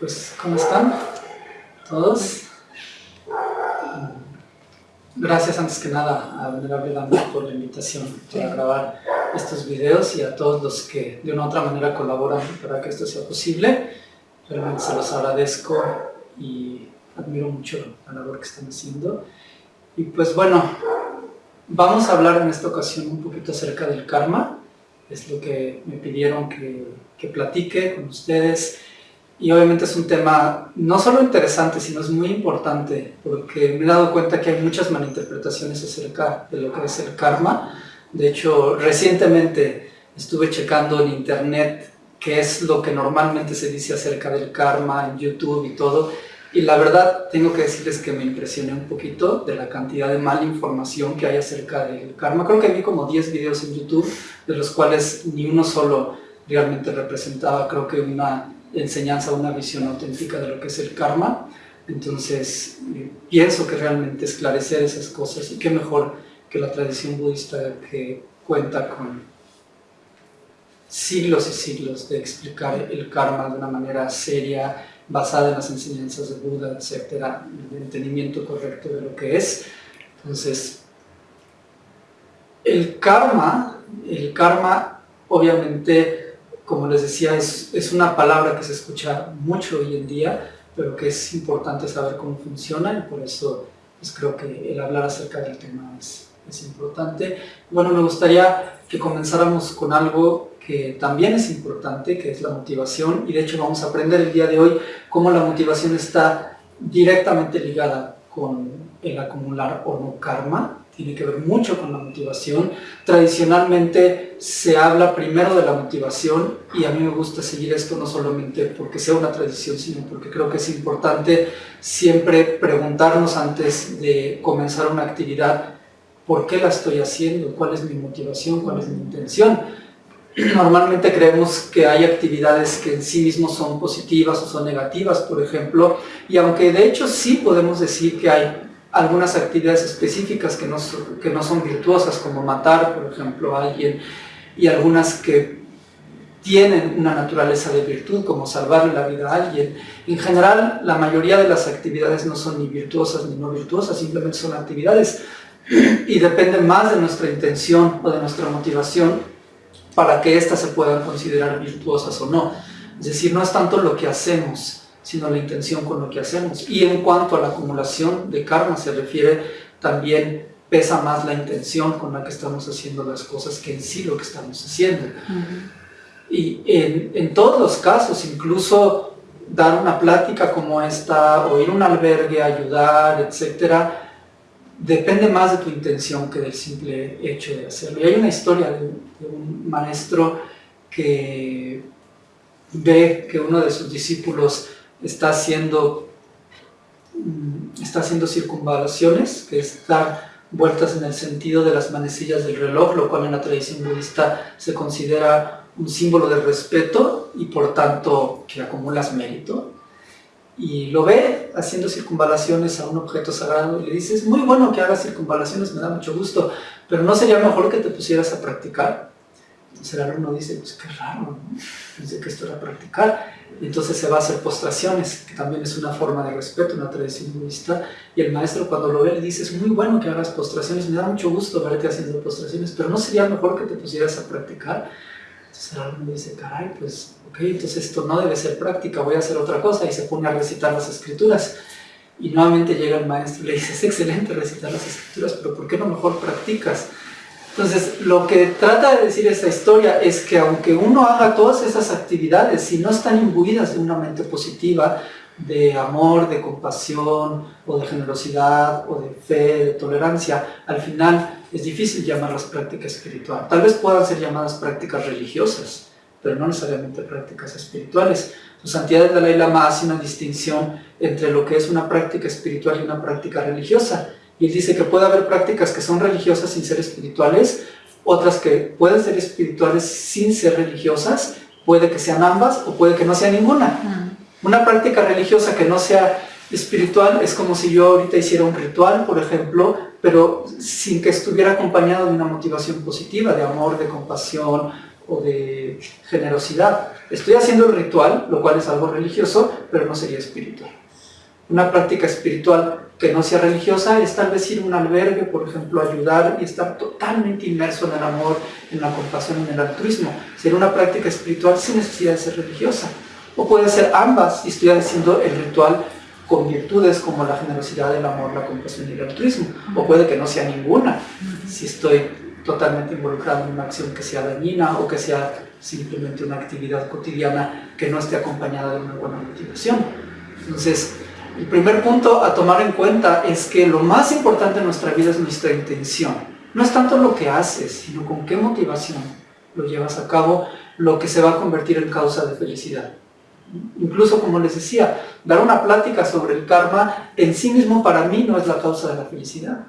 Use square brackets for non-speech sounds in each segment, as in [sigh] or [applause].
Pues, ¿cómo están todos? Gracias antes que nada a Venerable Dante por la invitación para grabar estos videos y a todos los que de una u otra manera colaboran para que esto sea posible. Realmente se los agradezco y admiro mucho la labor que están haciendo. Y pues bueno, vamos a hablar en esta ocasión un poquito acerca del karma. Es lo que me pidieron que, que platique con ustedes y obviamente es un tema no solo interesante, sino es muy importante, porque me he dado cuenta que hay muchas malinterpretaciones acerca de lo que es el karma. De hecho, recientemente estuve checando en internet qué es lo que normalmente se dice acerca del karma en YouTube y todo, y la verdad tengo que decirles que me impresioné un poquito de la cantidad de mala información que hay acerca del karma. Creo que vi como 10 videos en YouTube, de los cuales ni uno solo realmente representaba, creo que una enseñanza, una visión auténtica de lo que es el karma. Entonces, eh, pienso que realmente esclarecer esas cosas, y qué mejor que la tradición budista que cuenta con siglos y siglos de explicar el karma de una manera seria, basada en las enseñanzas de Buda, etcétera, el entendimiento correcto de lo que es. Entonces, el karma, el karma obviamente como les decía, es, es, una palabra que se escucha mucho hoy en día, pero que es importante saber cómo funciona y por eso pues, creo que el hablar acerca del tema es, es importante. Bueno, me gustaría que comenzáramos con algo que también es importante, que es la motivación, y de hecho vamos a aprender el día de hoy cómo la motivación está directamente ligada con el acumular o no karma, tiene que ver mucho con la motivación. Tradicionalmente se habla primero de la motivación y a mí me gusta seguir esto no solamente porque sea una tradición, sino porque creo que es importante siempre preguntarnos antes de comenzar una actividad ¿por qué la estoy haciendo? ¿Cuál es mi motivación? ¿Cuál es mi intención? [clears throat] Normalmente creemos que hay actividades que en sí mismos son positivas o son negativas, por ejemplo, y aunque de hecho sí podemos decir que hay algunas actividades específicas que no, que no son virtuosas, como matar, por ejemplo, a alguien, y algunas que tienen una naturaleza de virtud, como salvarle la vida a alguien. En general, la mayoría de las actividades no son ni virtuosas ni no virtuosas, simplemente son actividades y dependen más de nuestra intención o de nuestra motivación para que éstas se puedan considerar virtuosas o no. Es decir, no es tanto lo que hacemos, sino la intención con lo que hacemos. Y en cuanto a la acumulación de karma se refiere, también pesa más la intención con la que estamos haciendo las cosas que en sí lo que estamos haciendo. Y en, en, todos los casos, incluso dar una plática como esta, o ir a un albergue, ayudar, etcétera, depende más de tu intención que del simple hecho de hacerlo. Y hay una historia de, de un maestro que ve que uno de sus discípulos está haciendo, mm, está haciendo circunvalaciones, que es dar vueltas en el sentido de las manecillas del reloj, lo cual en la tradición budista se considera un símbolo de respeto y por tanto que acumulas mérito. Y lo ve haciendo circunvalaciones a un objeto sagrado y le dice, es muy bueno que hagas circunvalaciones, me da mucho gusto, pero ¿no sería mejor que te pusieras a practicar? Entonces el alumno dice, pues qué raro, ¿no? Pensé que esto era practicar entonces se va a hacer postraciones, que también es una forma de respeto, una tradición budista, y el maestro cuando lo ve le dice, es muy bueno que hagas postraciones, me da mucho gusto verte haciendo postraciones, pero ¿no sería mejor que te pusieras a practicar? Entonces el alumno dice, caray, pues, ok, entonces esto no debe ser práctica, voy a hacer otra cosa, y se pone a recitar las escrituras. Y nuevamente llega el maestro y le dice, es excelente recitar las escrituras, pero ¿por qué no mejor practicas? Entonces, lo que trata de decir esta historia es que aunque uno haga todas esas actividades, si no están imbuidas de una mente positiva, de amor, de compasión, o de generosidad, o de fe, de tolerancia, al final es difícil llamarlas práctica espiritual. Tal vez puedan ser llamadas prácticas religiosas, pero no necesariamente prácticas espirituales. Su Santidad de Dalai Lama hace una distinción entre lo que es una práctica espiritual y una práctica religiosa. Y él dice que puede haber prácticas que son religiosas sin ser espirituales, otras que pueden ser espirituales sin ser religiosas, puede que sean ambas o puede que no sea ninguna. Una práctica religiosa que no sea espiritual es como si yo ahorita hiciera un ritual, por ejemplo, pero sin que estuviera acompañado de una motivación positiva, de amor, de compasión o de generosidad. Estoy haciendo el ritual, lo cual es algo religioso, pero no sería espiritual. Una práctica espiritual que no sea religiosa es tal vez ir a un albergue, por ejemplo, ayudar y estar totalmente inmerso en el amor, en la compasión, en el altruismo. Sería una práctica espiritual sin necesidad de ser religiosa. O puede ser ambas y estoy haciendo el ritual con virtudes como la generosidad, el amor, la compasión y el altruismo. O puede que no sea ninguna, si estoy totalmente involucrado en una acción que sea dañina o que sea simplemente una actividad cotidiana que no esté acompañada de una buena motivación. Entonces, el primer punto a tomar en cuenta es que lo más importante en nuestra vida es nuestra intención. No es tanto lo que haces, sino con qué motivación lo llevas a cabo, lo que se va a convertir en causa de felicidad. Incluso, como les decía, dar una plática sobre el karma en sí mismo para mí no es la causa de la felicidad.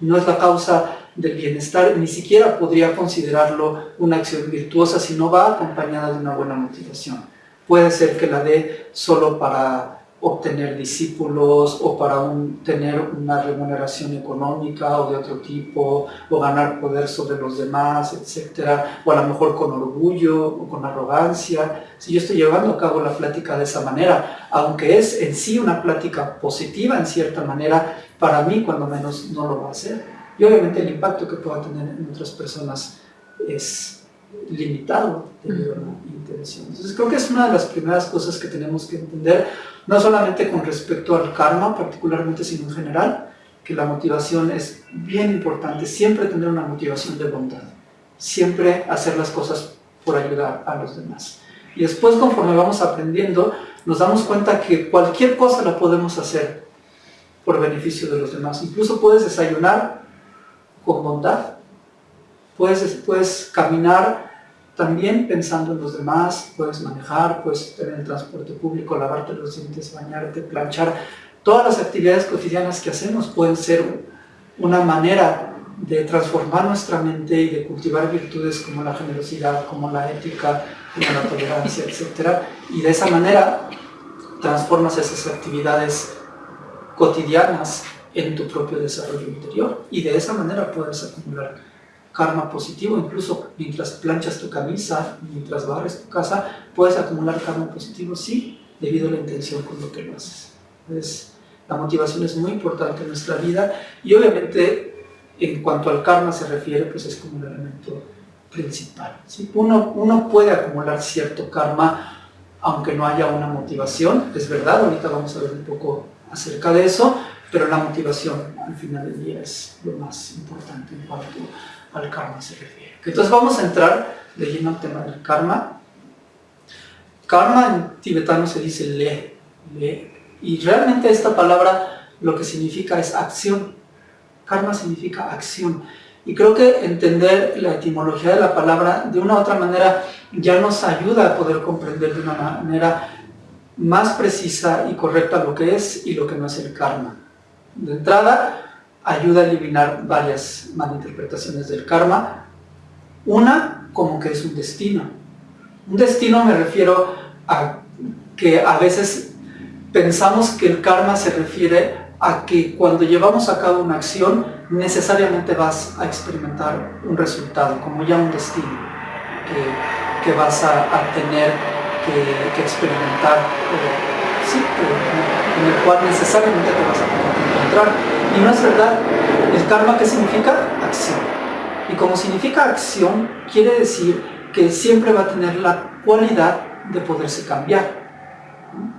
No es la causa del bienestar, ni siquiera podría considerarlo una acción virtuosa si no va acompañada de una buena motivación. Puede ser que la dé solo para obtener discípulos o para tener una remuneración económica o de otro tipo, o ganar poder sobre los demás, etcétera, o a lo mejor con orgullo o con arrogancia. Si yo estoy llevando a cabo la plática de esa manera, aunque es en sí una plática positiva en cierta manera, para mí cuando menos no lo va a hacer. Y obviamente el impacto que pueda tener en otras personas es limitado a la intención. Entonces creo que es una de las primeras cosas que tenemos que entender no solamente con respecto al karma particularmente, sino en general, que la motivación es bien importante, siempre tener una motivación de bondad, siempre hacer las cosas por ayudar a los demás. Y después conforme vamos aprendiendo, nos damos cuenta que cualquier cosa la podemos hacer por beneficio de los demás. Incluso puedes desayunar con bondad, puedes, puedes caminar también pensando en los demás, puedes manejar, puedes tener el transporte público, lavarte los dientes, bañarte, planchar. Todas las actividades cotidianas que hacemos pueden ser una manera de transformar nuestra mente y de cultivar virtudes como la generosidad, como la ética, como la tolerancia, etc. Y de esa manera transformas esas actividades cotidianas en tu propio desarrollo interior y de esa manera puedes acumular karma positivo, incluso mientras planchas tu camisa, mientras barres tu casa, puedes acumular karma positivo, sí, debido a la intención con lo que lo haces. Entonces, la motivación es muy importante en nuestra vida y obviamente en cuanto al karma se refiere, pues es como un elemento principal. ¿sí? Uno, uno puede acumular cierto karma aunque no haya una motivación, es verdad, ahorita vamos a ver un poco acerca de eso, pero la motivación al final del día es lo más importante en cuanto al karma se refiere. Entonces vamos a entrar de lleno al tema del karma. Karma en tibetano se dice le, le, y realmente esta palabra lo que significa es acción. Karma significa acción. Y creo que entender la etimología de la palabra de una u otra manera ya nos ayuda a poder comprender de una manera más precisa y correcta lo que es y lo que no es el karma. De entrada, ayuda a eliminar varias malinterpretaciones del karma. Una, como que es un destino. Un destino me refiero a que a veces pensamos que el karma se refiere a que cuando llevamos a cabo una acción necesariamente vas a experimentar un resultado, como ya un destino que, vas a, tener que, experimentar, sí, en el cual necesariamente te vas a tener que y no es verdad. El karma, ¿qué significa? Acción. Y como significa acción, quiere decir que siempre va a tener la cualidad de poderse cambiar.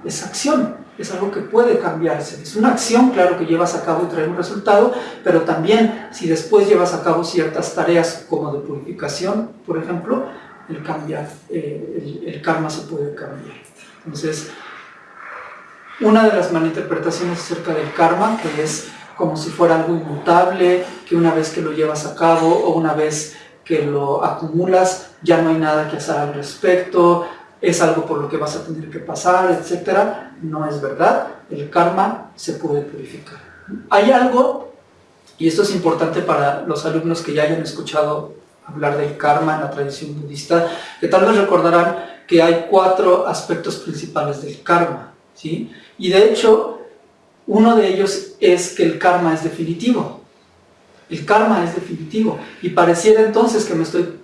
Es acción, es algo que puede cambiarse. Es una acción, claro, que llevas a cabo y trae un resultado, pero también si después llevas a cabo ciertas tareas como de purificación, por ejemplo, el, eh, el karma se puede cambiar. Entonces, una de las malinterpretaciones acerca del karma, que es como si fuera algo inmutable, que una vez que lo llevas a cabo o una vez que lo acumulas, ya no hay nada que hacer al respecto, es algo por lo que vas a tener que pasar, etc. No es verdad, el karma se puede purificar. Hay algo, y esto es importante para los alumnos que ya hayan escuchado hablar del karma en la tradición budista, que tal vez recordarán que hay cuatro aspectos principales del karma. ¿sí? Y de hecho, uno de ellos es que el karma es definitivo. El karma es definitivo. Y pareciera entonces que me estoy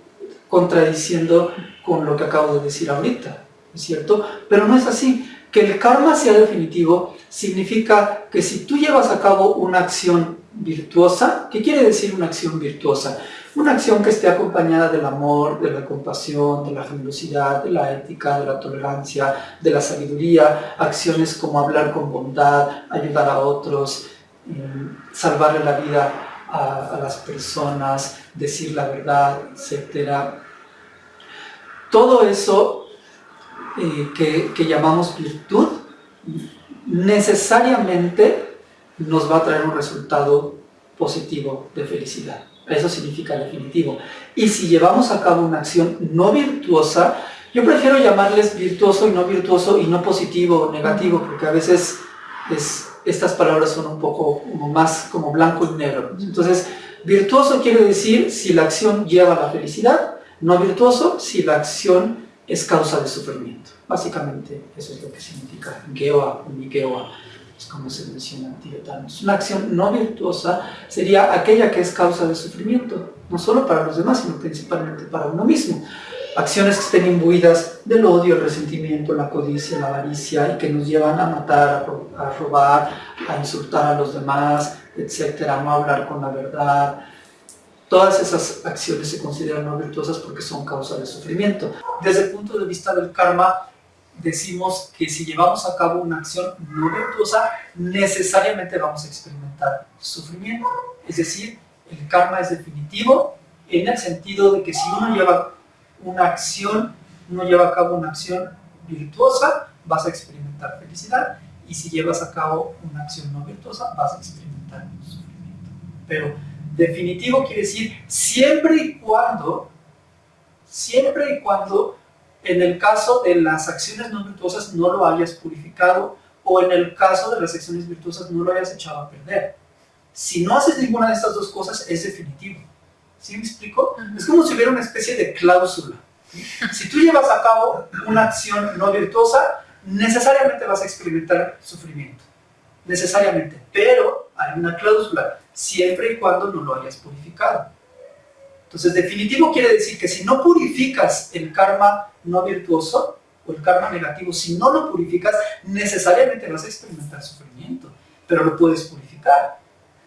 contradiciendo con lo que acabo de decir ahorita, ¿es cierto? Pero no es así. Que el karma sea definitivo significa que si tú llevas a cabo una acción virtuosa, ¿qué quiere decir una acción virtuosa? Una acción que esté acompañada del amor, de la compasión, de la generosidad, de la ética, de la tolerancia, de la sabiduría, acciones como hablar con bondad, ayudar a otros, mm, salvarle la vida a, las personas, decir la verdad, etc. Todo eso eh, que, que llamamos virtud, necesariamente nos va a traer un resultado positivo de felicidad. Eso significa definitivo. Y si llevamos a cabo una acción no virtuosa, yo prefiero llamarles virtuoso y no virtuoso y no positivo o negativo, porque a veces es, estas palabras son un poco más como blanco y negro. Entonces, virtuoso quiere decir si la acción lleva a la felicidad, no virtuoso si la acción es causa de sufrimiento. Básicamente eso es lo que significa Geoa o Geoa como se menciona en tibetano. Una acción no virtuosa sería aquella que es causa de sufrimiento, no solo para los demás, sino principalmente para uno mismo. Acciones que estén imbuidas del odio, el resentimiento, la codicia, la avaricia y que nos llevan a matar, a robar, a insultar a los demás, etcétera, no hablar con la verdad. Todas esas acciones se consideran no virtuosas porque son causa de sufrimiento. Desde el punto de vista del karma, decimos que si llevamos a cabo una acción no virtuosa, necesariamente vamos a experimentar sufrimiento. Es decir, el karma es definitivo en el sentido de que si uno lleva una acción, uno lleva a cabo una acción virtuosa, vas a experimentar felicidad, y si llevas a cabo una acción no virtuosa, vas a experimentar sufrimiento. Pero definitivo quiere decir siempre y cuando, siempre y cuando en el caso de las acciones no virtuosas no lo hayas purificado o en el caso de las acciones virtuosas no lo hayas echado a perder. Si no haces ninguna de estas dos cosas, es definitivo. ¿Sí me explico? Es como si hubiera una especie de cláusula. Si tú llevas a cabo una acción no virtuosa, necesariamente vas a experimentar sufrimiento. Necesariamente. Pero hay una cláusula, siempre y cuando no lo hayas purificado. Entonces, definitivo quiere decir que si no purificas el karma no virtuoso o el karma negativo, si no lo purificas, necesariamente vas a experimentar sufrimiento, pero lo puedes purificar.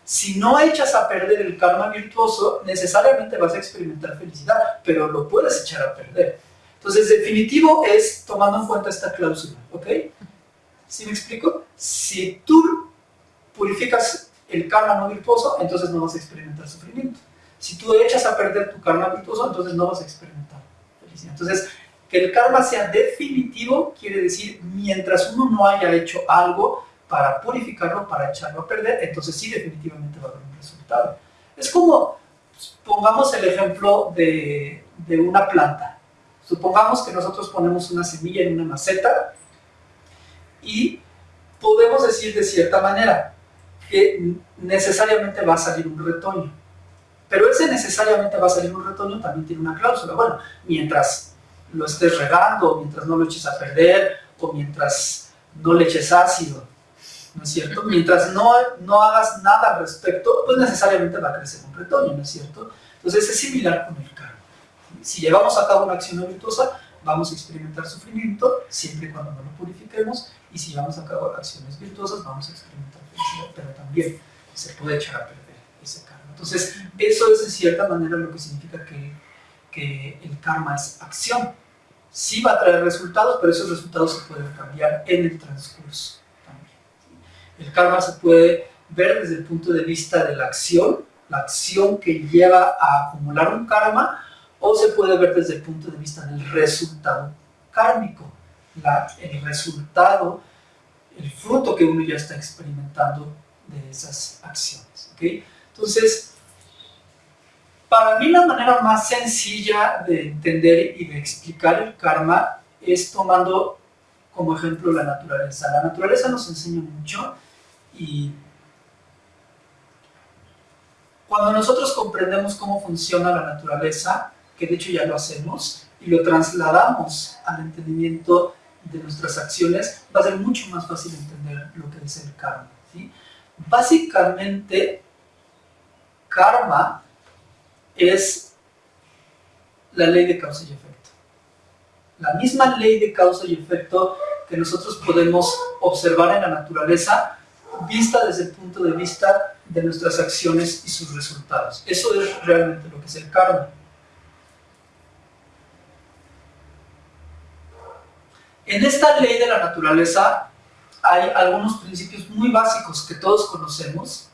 Si no echas a perder el karma virtuoso, necesariamente vas a experimentar felicidad, pero lo puedes echar a perder. Entonces, definitivo es tomando en cuenta esta cláusula, ¿ok? ¿Sí me explico? Si tú purificas el karma no virtuoso, entonces no vas a experimentar sufrimiento. Si tú echas a perder tu karma virtuoso, entonces no vas a experimentar felicidad. Entonces, que el karma sea definitivo quiere decir mientras uno no haya hecho algo para purificarlo, para echarlo a perder, entonces sí definitivamente va a haber un resultado. Es como, pongamos el ejemplo de, de una planta. Supongamos que nosotros ponemos una semilla en una maceta y podemos decir de cierta manera que necesariamente va a salir un retoño pero ese necesariamente va a salir un retoño, también tiene una cláusula. Bueno, mientras lo estés regando, mientras no lo eches a perder, o mientras no le eches ácido, ¿no es cierto? Mientras no, no hagas nada al respecto, pues necesariamente va a crecer un retoño, ¿no es cierto? Entonces es similar con el karma. Si llevamos a cabo una acción virtuosa, vamos a experimentar sufrimiento, siempre y cuando no lo purifiquemos, y si llevamos a cabo acciones virtuosas, vamos a experimentar felicidad, pero también se puede echar a perder. Entonces, eso es en cierta manera lo que significa que, que el karma es acción. Sí va a traer resultados, pero esos resultados se pueden cambiar en el transcurso también. El karma se puede ver desde el punto de vista de la acción, la acción que lleva a acumular un karma, o se puede ver desde el punto de vista del resultado kármico, la, el resultado, el fruto que uno ya está experimentando de esas acciones. ¿okay? Entonces, para mí la manera más sencilla de entender y de explicar el karma es tomando como ejemplo la naturaleza. La naturaleza nos enseña mucho y cuando nosotros comprendemos cómo funciona la naturaleza, que de hecho ya lo hacemos, y lo trasladamos al entendimiento de nuestras acciones, va a ser mucho más fácil entender lo que es el karma. Básicamente, karma es la ley de causa y efecto. La misma ley de causa y efecto que nosotros podemos observar en la naturaleza vista desde el punto de vista de nuestras acciones y sus resultados. Eso es realmente lo que es el karma. En esta ley de la naturaleza hay algunos principios muy básicos que todos conocemos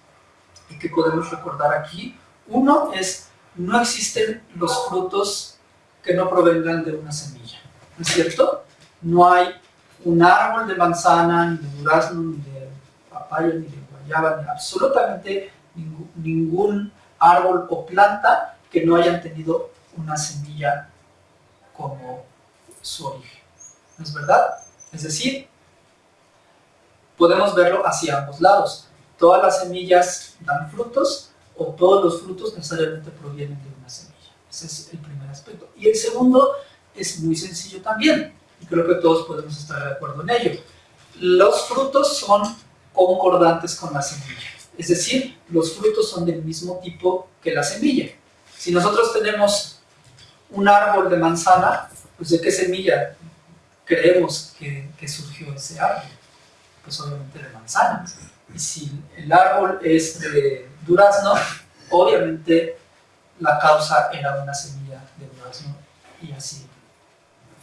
y que podemos recordar aquí. Uno es, no existen los frutos que no provengan de una semilla, ¿no es cierto? No hay un árbol de manzana, ni de durazno, ni de papaya, ni de guayaba, ni absolutamente ningún, ningún árbol o planta que no hayan tenido una semilla como su origen. ¿No es verdad? Es decir, podemos verlo hacia ambos lados. Todas las semillas dan frutos o todos los frutos necesariamente provienen de una semilla. Ese es el primer aspecto. Y el segundo es muy sencillo también, y creo que todos podemos estar de acuerdo en ello. Los frutos son concordantes con la semilla, es decir, los frutos son del mismo tipo que la semilla. Si nosotros tenemos un árbol de manzana, pues ¿de qué semilla creemos que, que surgió ese árbol? pues obviamente de manzanas. Si el árbol es de durazno, [laughs] obviamente la causa era una semilla de durazno y así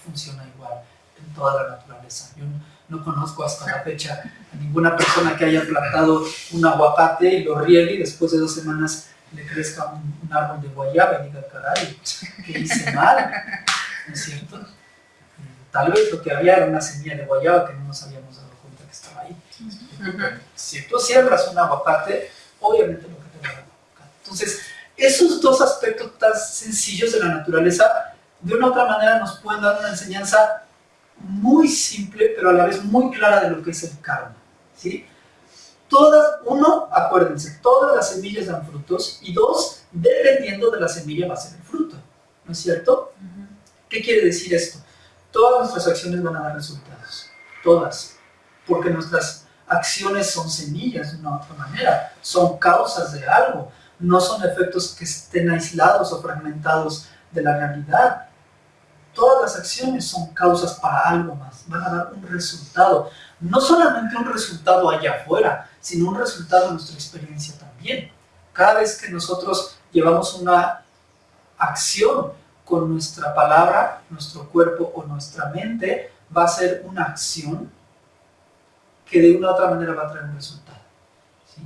funciona igual en toda la naturaleza. Yo no, conozco hasta la fecha a ninguna persona que haya plantado un aguacate y lo riegue y después de dos semanas le crezca un, árbol de guayaba y diga, caray, ¿qué hice mal? ¿No es cierto? Tal vez lo que había era una semilla de guayaba que no nos si tú siembras un aguacate, obviamente lo que te va a dar Entonces, esos dos aspectos tan sencillos de la naturaleza, de una u otra manera nos pueden dar una enseñanza muy simple, pero a la vez muy clara de lo que es el karma. ¿sí? Todas, uno, acuérdense, todas las semillas dan frutos, y dos, dependiendo de la semilla va a ser el fruto. ¿No es cierto? ¿Qué quiere decir esto? Todas nuestras acciones van a dar resultados. Todas. Porque nuestras acciones son semillas de una u otra manera, son causas de algo, no son efectos que estén aislados o fragmentados de la realidad. Todas las acciones son causas para algo más, van a dar un resultado, no solamente un resultado allá afuera, sino un resultado en nuestra experiencia también. Cada vez que nosotros llevamos una acción con nuestra palabra, nuestro cuerpo o nuestra mente, va a ser una acción que de una u otra manera va a traer un resultado. ¿sí?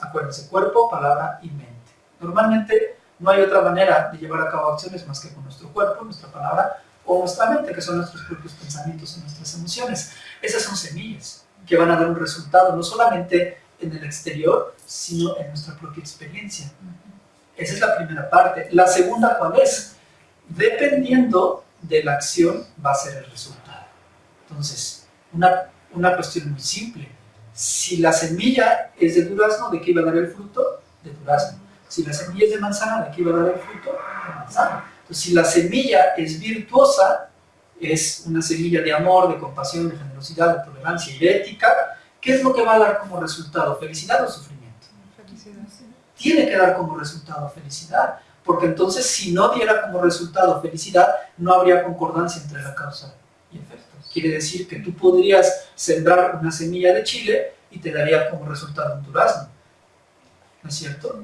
acuérdense, cuerpo, palabra y mente. Normalmente no hay otra manera de llevar a cabo acciones más que con nuestro cuerpo, nuestra palabra o nuestra mente, que son nuestros propios pensamientos y nuestras emociones. Esas son semillas que van a dar un resultado, no solamente en el exterior, sino en nuestra propia experiencia. Esa es la primera parte. La segunda, ¿cuál es? Dependiendo de la acción, va a ser el resultado. Entonces, una una cuestión muy simple. Si la semilla es de durazno, ¿de qué iba a dar el fruto? De durazno. Si la semilla es de manzana, ¿de qué iba a dar el fruto? De manzana. Entonces, si la semilla es virtuosa, es una semilla de amor, de compasión, de generosidad, de tolerancia y de ética, ¿qué es lo que va a dar como resultado? ¿Felicidad o sufrimiento? Felicidad, Tiene que dar como resultado felicidad, porque entonces si no diera como resultado felicidad, no habría concordancia entre la causa. Quiere decir que tú podrías sembrar una semilla de chile y te daría como resultado un durazno. ¿No es cierto?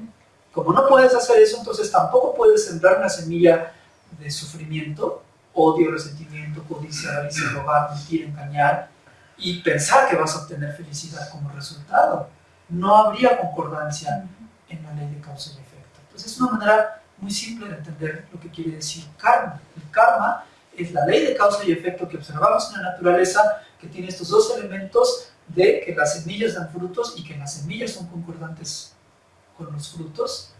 Como no puedes hacer eso, entonces tampoco puedes sembrar una semilla de sufrimiento, odio, resentimiento, codicia, avaricia, robar, mentir, engañar y pensar que vas a obtener felicidad como resultado. No habría concordancia en la ley de causa y efecto. Entonces es una manera muy simple de entender lo que quiere decir karma. El karma es la ley de causa y efecto que observamos en la naturaleza, que tiene estos dos elementos de que las semillas dan frutos y que las semillas son concordantes con los frutos,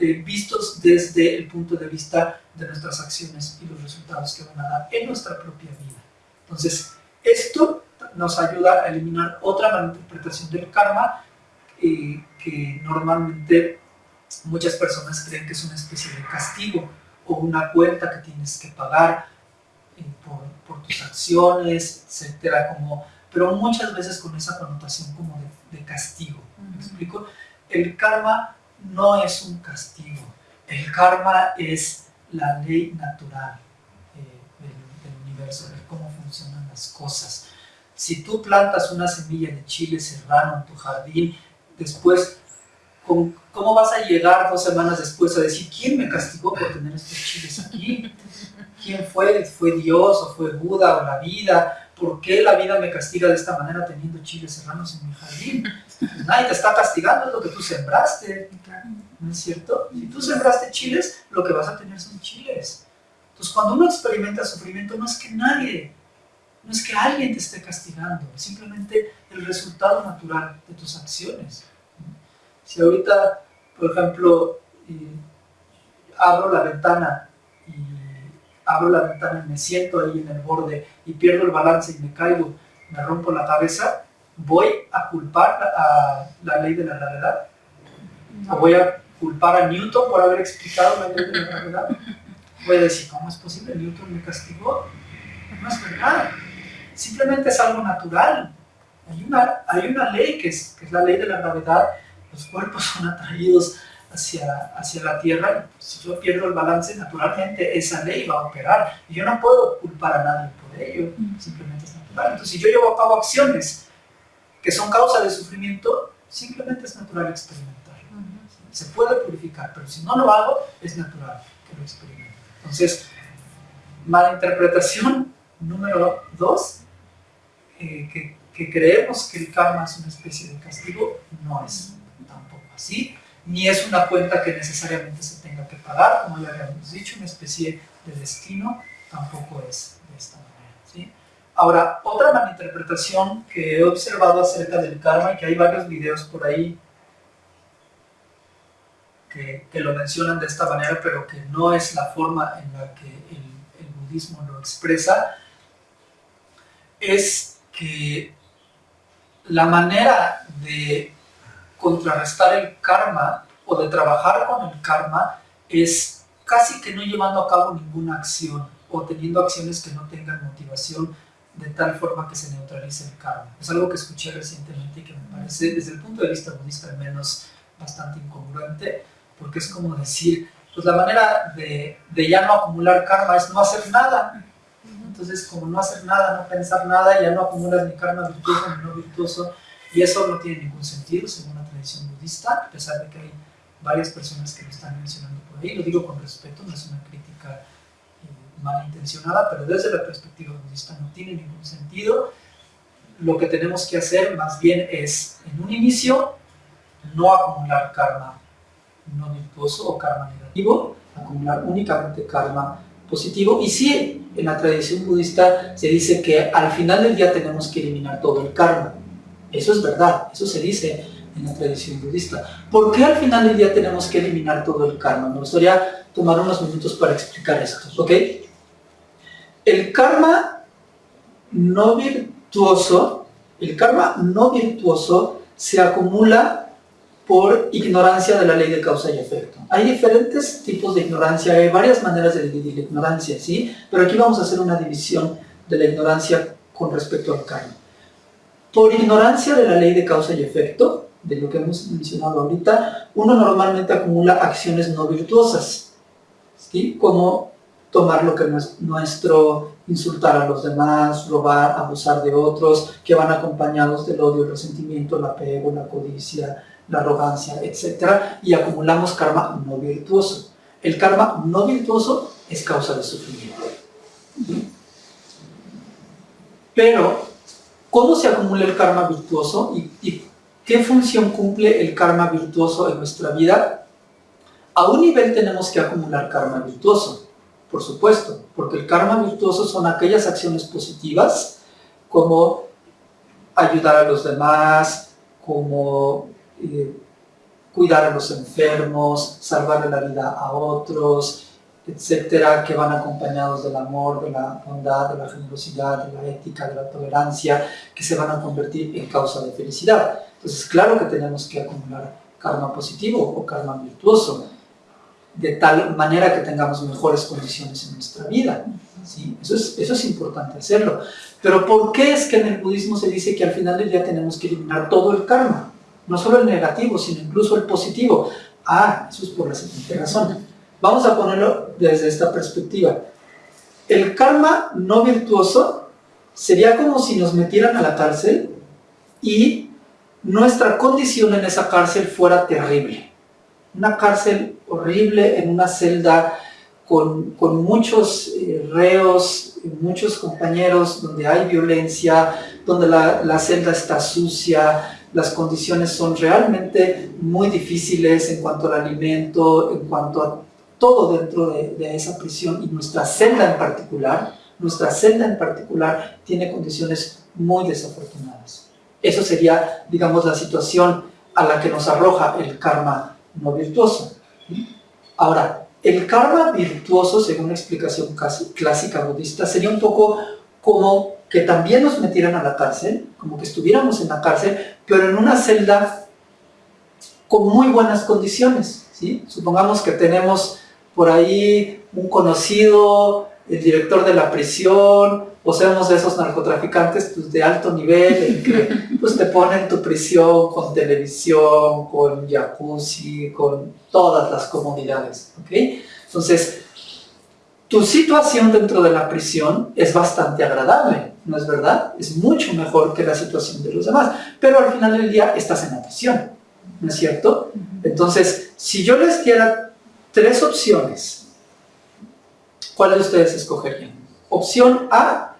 eh, vistos desde el punto de vista de nuestras acciones y los resultados que van a dar en nuestra propia vida. Entonces, esto nos ayuda a eliminar otra malinterpretación del karma eh, que normalmente muchas personas creen que es una especie de castigo o una cuenta que tienes que pagar eh, por, tus acciones, etcétera, como, pero muchas veces con esa connotación como de, castigo. ¿Me explico? El karma no es un castigo, el karma es la ley natural eh, del, universo, de cómo funcionan las cosas. Si tú plantas una semilla de chile serrano en tu jardín, después, ¿cómo vas a llegar dos semanas después a decir, ¿quién me castigó por tener estos chiles aquí? ¿Quién fue? ¿Fue Dios o fue Buda o la vida? ¿Por qué la vida me castiga de esta manera teniendo chiles serranos en mi jardín? Pues nadie te está castigando, es lo que tú sembraste. ¿No es cierto? Si tú sembraste chiles, lo que vas a tener son chiles. Entonces, cuando uno experimenta sufrimiento, no es que nadie, no es que alguien te esté castigando, simplemente el resultado natural de tus acciones. Si ahorita, por ejemplo, eh, abro la ventana y abro la ventana y me siento ahí en el borde y pierdo el balance y me caigo, me rompo la cabeza, ¿voy a culpar a la ley de la gravedad? ¿O voy a culpar a Newton por haber explicado la ley de la gravedad? Voy a decir, ¿cómo es posible? Newton me castigó. No es verdad. Simplemente es algo natural. Hay una, hay una ley que es, que es la ley de la gravedad. Los cuerpos son atraídos hacia, hacia la Tierra, si yo pierdo el balance, naturalmente esa ley va a operar. Y yo no puedo culpar a nadie por ello, simplemente es natural. Entonces, si yo llevo a cabo acciones que son causa de sufrimiento, simplemente es natural experimentarlo. Se puede purificar, pero si no lo hago, es natural que lo experimente. Entonces, mala interpretación número dos, eh, que, que creemos que el karma es una especie de castigo, no es así ni es una cuenta que necesariamente se tenga que pagar, como ya habíamos dicho, una especie de destino, tampoco es de esta manera. ¿sí? Ahora, otra malinterpretación que he observado acerca del karma, y que hay varios videos por ahí que, que, lo mencionan de esta manera, pero que no es la forma en la que el, el budismo lo expresa, es que la manera de contrarrestar el karma o de trabajar con el karma es casi que no llevando a cabo ninguna acción o teniendo acciones que no tengan motivación de tal forma que se neutralice el karma. Es algo que escuché recientemente y que me parece, desde el punto de vista budista al menos, bastante incongruente, porque es como decir, pues la manera de, de ya no acumular karma es no hacer nada. Entonces, como no hacer nada, no pensar nada, ya no acumulas ni karma virtuoso ni no virtuoso, y eso no tiene ningún sentido según tradición budista, a pesar de que hay varias personas que lo están mencionando por ahí. Lo digo con respeto, no es una crítica eh, malintencionada, pero desde la perspectiva budista no tiene ningún sentido. Lo que tenemos que hacer más bien es, en un inicio, no acumular karma no virtuoso o karma negativo, acumular únicamente karma positivo. Y sí, en la tradición budista se dice que al final del día tenemos que eliminar todo el karma. Eso es verdad, eso se dice en la tradición budista. ¿Por qué al final del día tenemos que eliminar todo el karma? Me gustaría tomar unos minutos para explicar esto, ¿ok? El karma no virtuoso, el karma no virtuoso se acumula por ignorancia de la ley de causa y efecto. Hay diferentes tipos de ignorancia, hay varias maneras de dividir la ignorancia, ¿sí? Pero aquí vamos a hacer una división de la ignorancia con respecto al karma. Por ignorancia de la ley de causa y efecto, de lo que hemos mencionado ahorita, uno normalmente acumula acciones no virtuosas, ¿sí? como tomar lo que no es nuestro, insultar a los demás, robar, abusar de otros, que van acompañados del odio, el resentimiento, el apego, la codicia, la arrogancia, etc. Y acumulamos karma no virtuoso. El karma no virtuoso es causa de sufrimiento. Pero ¿Cómo se acumula el karma virtuoso y, qué función cumple el karma virtuoso en nuestra vida? A un nivel tenemos que acumular karma virtuoso, por supuesto, porque el karma virtuoso son aquellas acciones positivas como ayudar a los demás, como eh, cuidar a los enfermos, salvarle la vida a otros, etcétera, que van acompañados del amor, de la bondad, de la generosidad, de la ética, de la tolerancia, que se van a convertir en causa de felicidad. Entonces, claro que tenemos que acumular karma positivo o karma virtuoso, de tal manera que tengamos mejores condiciones en nuestra vida. ¿sí? Eso, es, eso es importante hacerlo. Pero ¿por qué es que en el budismo se dice que al final del día tenemos que eliminar todo el karma? No solo el negativo, sino incluso el positivo. Ah, eso es por la siguiente razón Vamos a ponerlo desde esta perspectiva. El karma no virtuoso sería como si nos metieran a la cárcel y nuestra condición en esa cárcel fuera terrible. Una cárcel horrible en una celda con, con muchos eh, reos, muchos compañeros, donde hay violencia, donde la, la, celda está sucia, las condiciones son realmente muy difíciles en cuanto al alimento, en cuanto a todo dentro de, de esa prisión y nuestra celda en particular, nuestra celda en particular tiene condiciones muy desafortunadas. Eso sería, digamos, la situación a la que nos arroja el karma no virtuoso. Ahora, el karma virtuoso, según la explicación clásica budista, sería un poco como que también nos metieran a la cárcel, como que estuviéramos en la cárcel, pero en una celda con muy buenas condiciones. ¿sí? Supongamos que tenemos por ahí un conocido, el director de la prisión, o seamos de esos narcotraficantes pues, de alto nivel, en que pues, te ponen tu prisión con televisión, con jacuzzi, con todas las comodidades. ¿okay? Entonces, tu situación dentro de la prisión es bastante agradable, ¿no es verdad? Es mucho mejor que la situación de los demás, pero al final del día estás en la prisión, ¿no es cierto? Entonces, si yo les diera tres opciones, ¿cuáles ustedes escogerían? Opción A,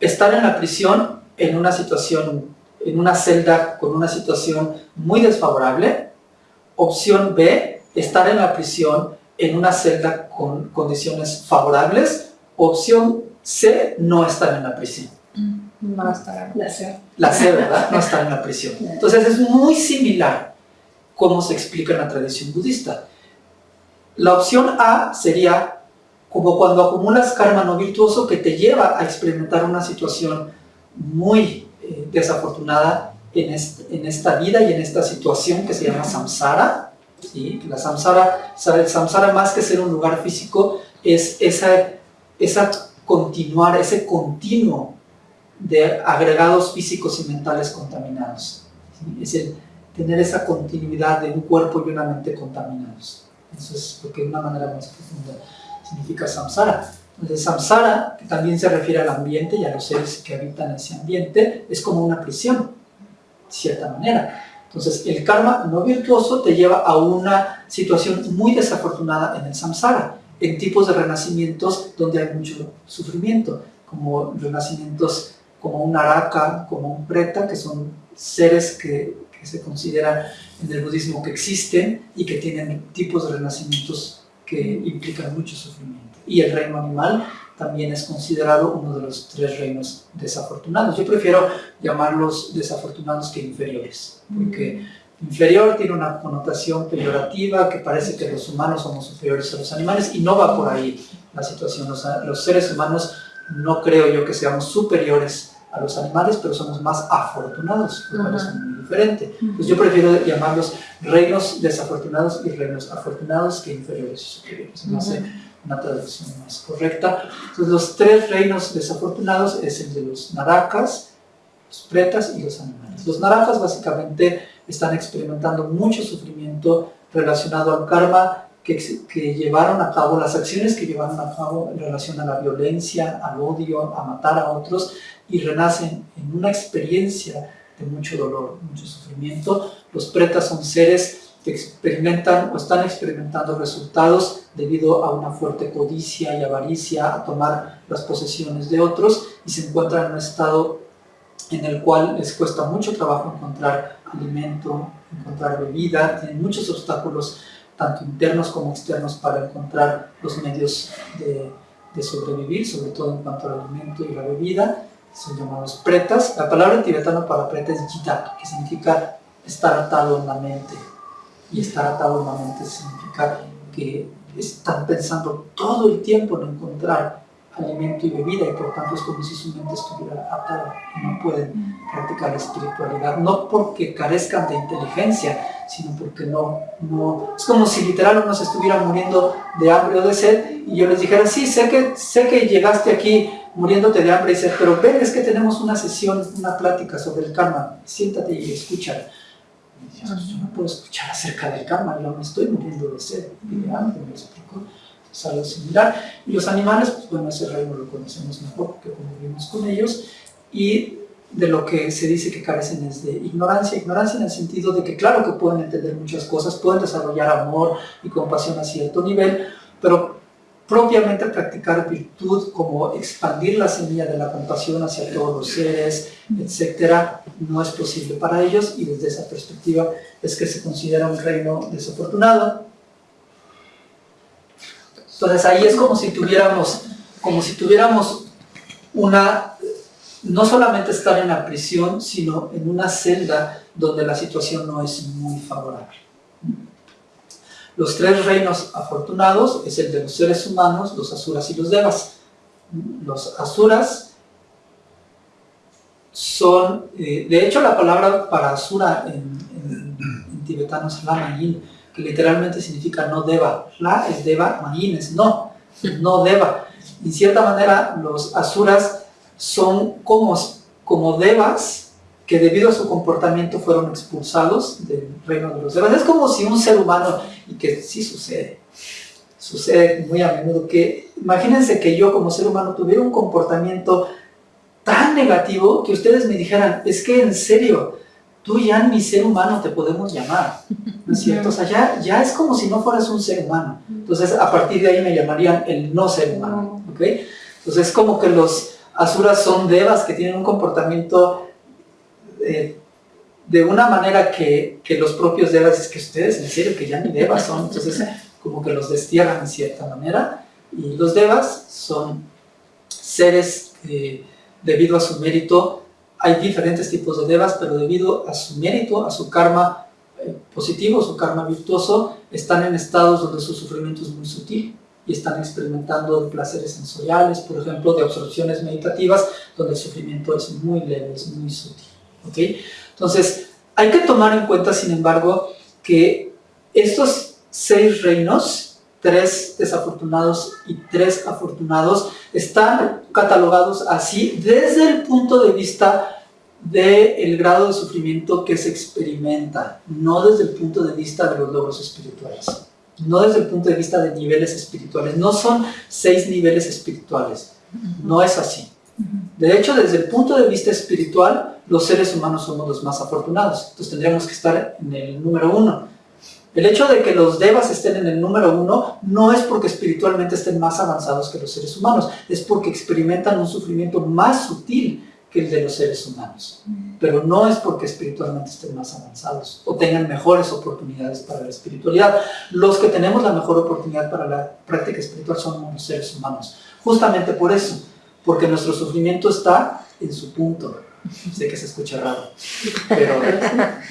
estar en la prisión en una situación, en una celda con una situación muy desfavorable. Opción B, estar en la prisión en una celda con condiciones favorables. Opción C, no estar en la prisión. No estar la C. La C, ¿verdad? No estar en la prisión. [laughs] Entonces es muy similar como se explica en la tradición budista. La opción A sería como cuando acumulas karma no virtuoso que te lleva a experimentar una situación muy eh, desafortunada en, en, esta vida y en esta situación que se llama samsara. ¿sí? La samsara, el samsara más que ser un lugar físico es esa, esa continuar, ese continuo de agregados físicos y mentales contaminados. Es el tener esa continuidad de un cuerpo y una mente contaminados. Eso es lo que de una manera más profunda significa samsara. Entonces, samsara, que también se refiere al ambiente y a los seres que habitan ese ambiente, es como una prisión, de cierta manera. Entonces, el karma no virtuoso te lleva a una situación muy desafortunada en el samsara, en tipos de renacimientos donde hay mucho sufrimiento, como renacimientos como un araka, como un preta, que son seres que, que se consideran en el budismo que existen y que tienen tipos de renacimientos que implican mucho sufrimiento. Y el reino animal también es considerado uno de los tres reinos desafortunados. Yo prefiero llamarlos desafortunados que inferiores, porque inferior tiene una connotación peyorativa que parece que los humanos somos superiores a los animales y no va por ahí la situación. Los, los seres humanos no creo yo que seamos superiores a los animales, pero somos más afortunados, lo cual es muy diferente. Pues yo prefiero llamarlos reinos desafortunados y reinos afortunados que inferiores y superiores. No sé una traducción más correcta. Entonces los tres reinos desafortunados es el de los narakas, los pretas y los animales. Los narakas básicamente están experimentando mucho sufrimiento relacionado al karma que, llevaron a cabo, las acciones que llevaron a cabo en relación a la violencia, al odio, a matar a otros, y renacen en una experiencia de mucho dolor, mucho sufrimiento. Los pretas son seres que experimentan o están experimentando resultados debido a una fuerte codicia y avaricia, a tomar las posesiones de otros, y se encuentran en un estado en el cual les cuesta mucho trabajo encontrar alimento, encontrar bebida, tienen muchos obstáculos tanto internos como externos para encontrar los medios de, sobrevivir, sobre todo en cuanto al alimento y la bebida, son llamados pretas. La palabra en tibetano para preta es jitak, que significa estar atado en la mente. Y estar atado en la mente significa que están pensando todo el tiempo en encontrar alimento y bebida y por tanto es como si su mente estuviera atada y no pueden practicar la espiritualidad, no porque carezcan de inteligencia, sino porque no, no, es como si literal uno se estuviera muriendo de hambre o de sed y yo les dijera, sí, sé que, sé que llegaste aquí muriéndote de hambre y sed, pero ven, es que tenemos una sesión, una plática sobre el karma, siéntate y escucha. yo no puedo escuchar acerca del karma, yo me estoy muriendo de sed y de hambre, me. Es algo similar. Y los animales, pues bueno, ese reino lo conocemos mejor porque convivimos con ellos. Y de lo que se dice que carecen es de ignorancia. Ignorancia en el sentido de que claro que pueden entender muchas cosas, pueden desarrollar amor y compasión a cierto nivel, pero propiamente practicar virtud como expandir la semilla de la compasión hacia todos los seres, etcétera, no es posible para ellos y desde esa perspectiva es que se considera un reino desafortunado. Entonces ahí es como si tuviéramos, como si tuviéramos una no solamente estar en la prisión, sino en una celda donde la situación no es muy favorable. Los tres reinos afortunados es el de los seres humanos, los asuras y los devas. Los asuras son, eh, de hecho la palabra para asura en, tibetano es la que literalmente significa no deva. La es deva, mayin es no, no deva. En cierta manera los asuras son como, como devas que debido a su comportamiento fueron expulsados del reino de los devas. Es como si un ser humano, y que sí sucede, sucede muy a menudo, que imagínense que yo como ser humano tuviera un comportamiento tan negativo que ustedes me dijeran, es que en serio, tú ya ni ser humano te podemos llamar, ¿no es cierto? O sea, ya, ya es como si no fueras un ser humano. Entonces, a partir de ahí me llamarían el no ser humano, ¿ok? Entonces, es como que los asuras son devas que tienen un comportamiento eh, de una manera que, los propios devas, es que ustedes en serio que ya ni devas son, entonces como que los destierran en cierta manera. Y los devas son seres, eh, debido a su mérito, hay diferentes tipos de devas, pero debido a su mérito, a su karma eh, positivo, su karma virtuoso, están en estados donde su sufrimiento es muy sutil y están experimentando placeres sensoriales, por ejemplo, de absorciones meditativas, donde el sufrimiento es muy leve, es muy sutil. ¿Okay? Entonces, hay que tomar en cuenta, sin embargo, que estos seis reinos, tres desafortunados y tres afortunados, están catalogados así desde el punto de vista del grado de sufrimiento que se experimenta, no desde el punto de vista de los logros espirituales no desde el punto de vista de niveles espirituales, no son seis niveles espirituales, no es así. De hecho, desde el punto de vista espiritual, los seres humanos somos los más afortunados, entonces tendríamos que estar en el número uno. El hecho de que los devas estén en el número uno no es porque espiritualmente estén más avanzados que los seres humanos, es porque experimentan un sufrimiento más sutil que el de los seres humanos. Pero no es porque espiritualmente estén más avanzados o tengan mejores oportunidades para la espiritualidad. Los que tenemos la mejor oportunidad para la práctica espiritual son los seres humanos. Justamente por eso, porque nuestro sufrimiento está en su punto. Sé que se escucha raro, pero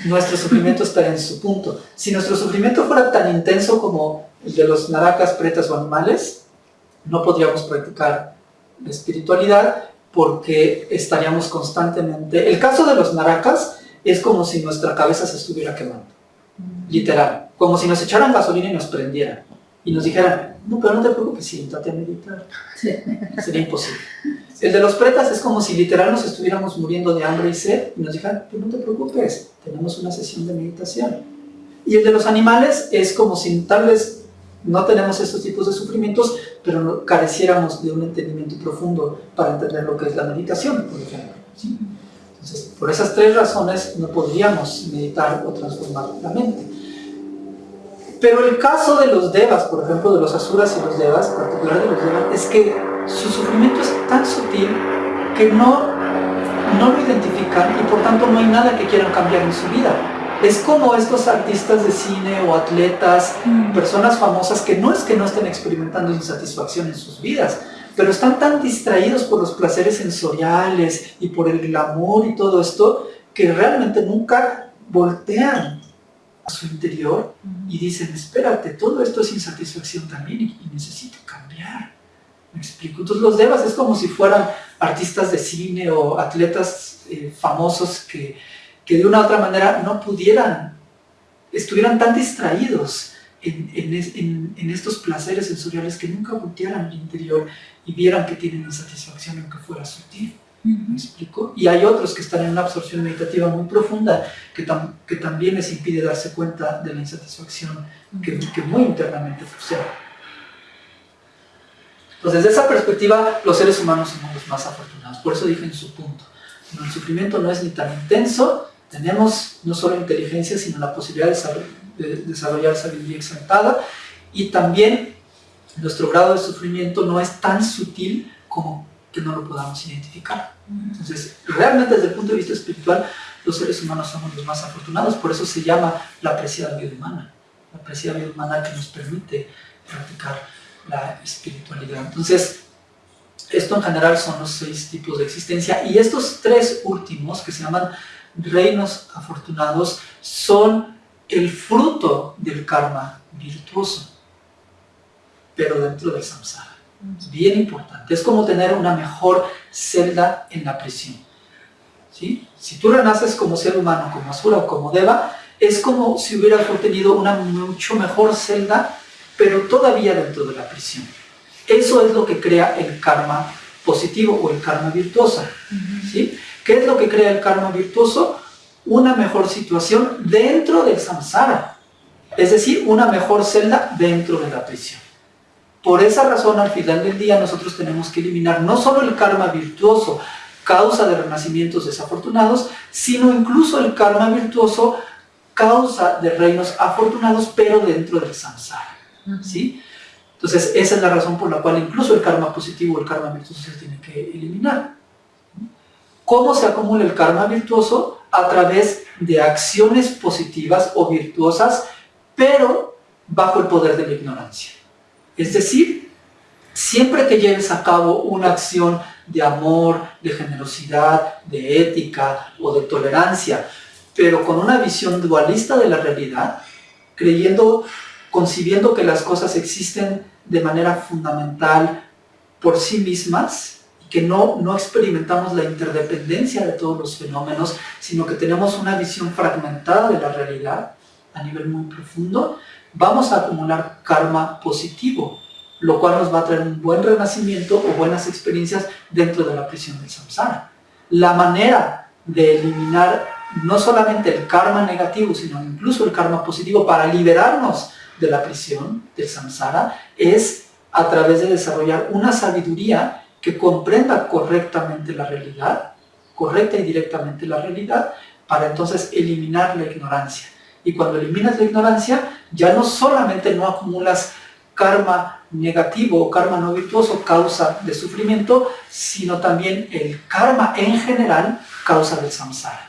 nuestro sufrimiento está en su punto. Si nuestro sufrimiento fuera tan intenso como el de los naracas, pretas o animales, no podríamos practicar la espiritualidad porque estaríamos constantemente... El caso de los naracas es como si nuestra cabeza se estuviera quemando, mm. literal, como si nos echaran gasolina y nos prendieran y nos dijeran, no, pero no te preocupes, siéntate a meditar. Sería imposible. El de los pretas es como si literal nos estuviéramos muriendo de hambre y sed y nos dijeran, pero no te preocupes, tenemos una sesión de meditación. Y el de los animales es como si tal vez no tenemos estos tipos de sufrimientos, pero careciéramos de un entendimiento profundo para entender lo que es la meditación, por ejemplo. Entonces, por esas tres razones no podríamos meditar o transformar la mente. Pero el caso de los devas, por ejemplo, de los asuras y los devas, particular de los devas, es que su sufrimiento es tan sutil que no, no lo identifican y por tanto no hay nada que quieran cambiar en su vida es como estos artistas de cine o atletas, mm. personas famosas que no es que no estén experimentando insatisfacción en sus vidas, pero están tan distraídos por los placeres sensoriales y por el glamour y todo esto, que realmente nunca voltean a su interior y mm. dicen, espérate, todo esto es insatisfacción también y, necesito cambiar. ¿Me explico? Entonces los devas es como si fueran artistas de cine o atletas eh, famosos que que de una u otra manera no pudieran, estuvieran tan distraídos en, estos placeres sensoriales que nunca voltearan al interior y vieran que tienen insatisfacción aunque fuera sutil. ¿Me explico? Y hay otros que están en una absorción meditativa muy profunda que, que también les impide darse cuenta de la insatisfacción que, que muy internamente poseen. Desde esa perspectiva, los seres humanos somos los más afortunados. Por eso dije en su punto, el sufrimiento no es ni tan intenso, tenemos no solo inteligencia, sino la posibilidad de desarrollar sabiduría exaltada y también nuestro grado de sufrimiento no es tan sutil como que no lo podamos identificar. Entonces, realmente desde el punto de vista espiritual, los seres humanos somos los más afortunados, por eso se llama la apreciada vida humana, la apreciada vida humana que nos permite practicar la espiritualidad. Entonces, esto en general son los seis tipos de existencia y estos tres últimos, que se llaman reinos afortunados, son el fruto del karma virtuoso, pero dentro del samsara. Es bien importante. Es como tener una mejor celda en la prisión. ¿Sí? Si tú renaces como ser humano, como Asura o como Deva, es como si hubieras obtenido una mucho mejor celda, pero todavía dentro de la prisión. Eso es lo que crea el karma positivo o el karma virtuoso. ¿sí? ¿Qué es lo que crea el karma virtuoso? Una mejor situación dentro del samsara. Es decir, una mejor celda dentro de la prisión. Por esa razón, al final del día, nosotros tenemos que eliminar no solo el karma virtuoso, causa de renacimientos desafortunados, sino incluso el karma virtuoso, causa de reinos afortunados, pero dentro del samsara. ¿Sí? Entonces, esa es la razón por la cual incluso el karma positivo o el karma virtuoso se tiene que eliminar. ¿Cómo se acumula el karma virtuoso? A través de acciones positivas o virtuosas, pero bajo el poder de la ignorancia. Es decir, siempre que lleves a cabo una acción de amor, de generosidad, de ética o de tolerancia, pero con una visión dualista de la realidad, creyendo concibiendo que las cosas existen de manera fundamental por sí mismas y que no, no experimentamos la interdependencia de todos los fenómenos, sino que tenemos una visión fragmentada de la realidad a nivel muy profundo, vamos a acumular karma positivo, lo cual nos va a traer un buen renacimiento o buenas experiencias dentro de la prisión del samsara. La manera de eliminar no solamente el karma negativo, sino incluso el karma positivo para liberarnos de la prisión, del samsara, es a través de desarrollar una sabiduría que comprenda correctamente la realidad, correcta y directamente la realidad, para entonces eliminar la ignorancia. Y cuando eliminas la ignorancia, ya no solamente no acumulas karma negativo o karma no virtuoso, causa de sufrimiento, sino también el karma en general, causa del samsara.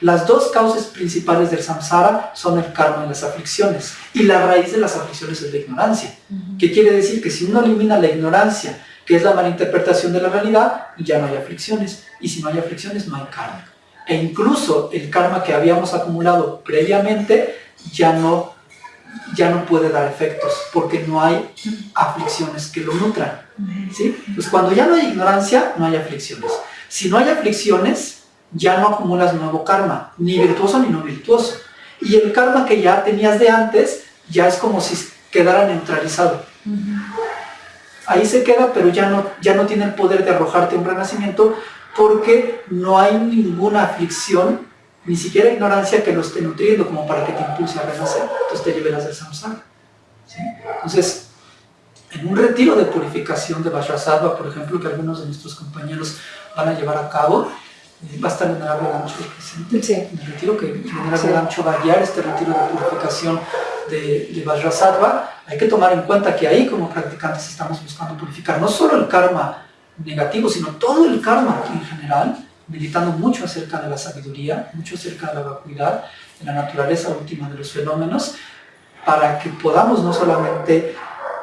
Las dos causas principales del samsara son el karma y las aflicciones. Y la raíz de las aflicciones es la ignorancia. ¿Qué quiere decir? Que si uno elimina la ignorancia, que es la malinterpretación de la realidad, ya no hay aflicciones. Y si no hay aflicciones, no hay karma. E incluso el karma que habíamos acumulado previamente ya no, ya no puede dar efectos, porque no hay aflicciones que lo nutran. ¿sí? Pues cuando ya no hay ignorancia, no hay aflicciones. Si no hay aflicciones, ya no acumulas nuevo karma, ni virtuoso ni no virtuoso. Y el karma que ya tenías de antes, ya es como si quedara neutralizado. Ahí se queda, pero ya no, ya no tiene el poder de arrojarte un renacimiento porque no hay ninguna aflicción, ni siquiera ignorancia que lo esté nutriendo como para que te impulse a renacer. Entonces te liberas del samsara. Entonces, en un retiro de purificación de Vajrasattva, por ejemplo, que algunos de nuestros compañeros van a llevar a cabo, va a estar el Venerable Gancho presente sí. en el retiro, que el Venerable Gancho va a guiar este retiro de purificación de, de Vajrasattva. Hay que tomar en cuenta que ahí como practicantes estamos buscando purificar no solo el karma negativo, sino todo el karma en general, meditando mucho acerca de la sabiduría, mucho acerca de la vacuidad, de la naturaleza última de los fenómenos, para que podamos no solamente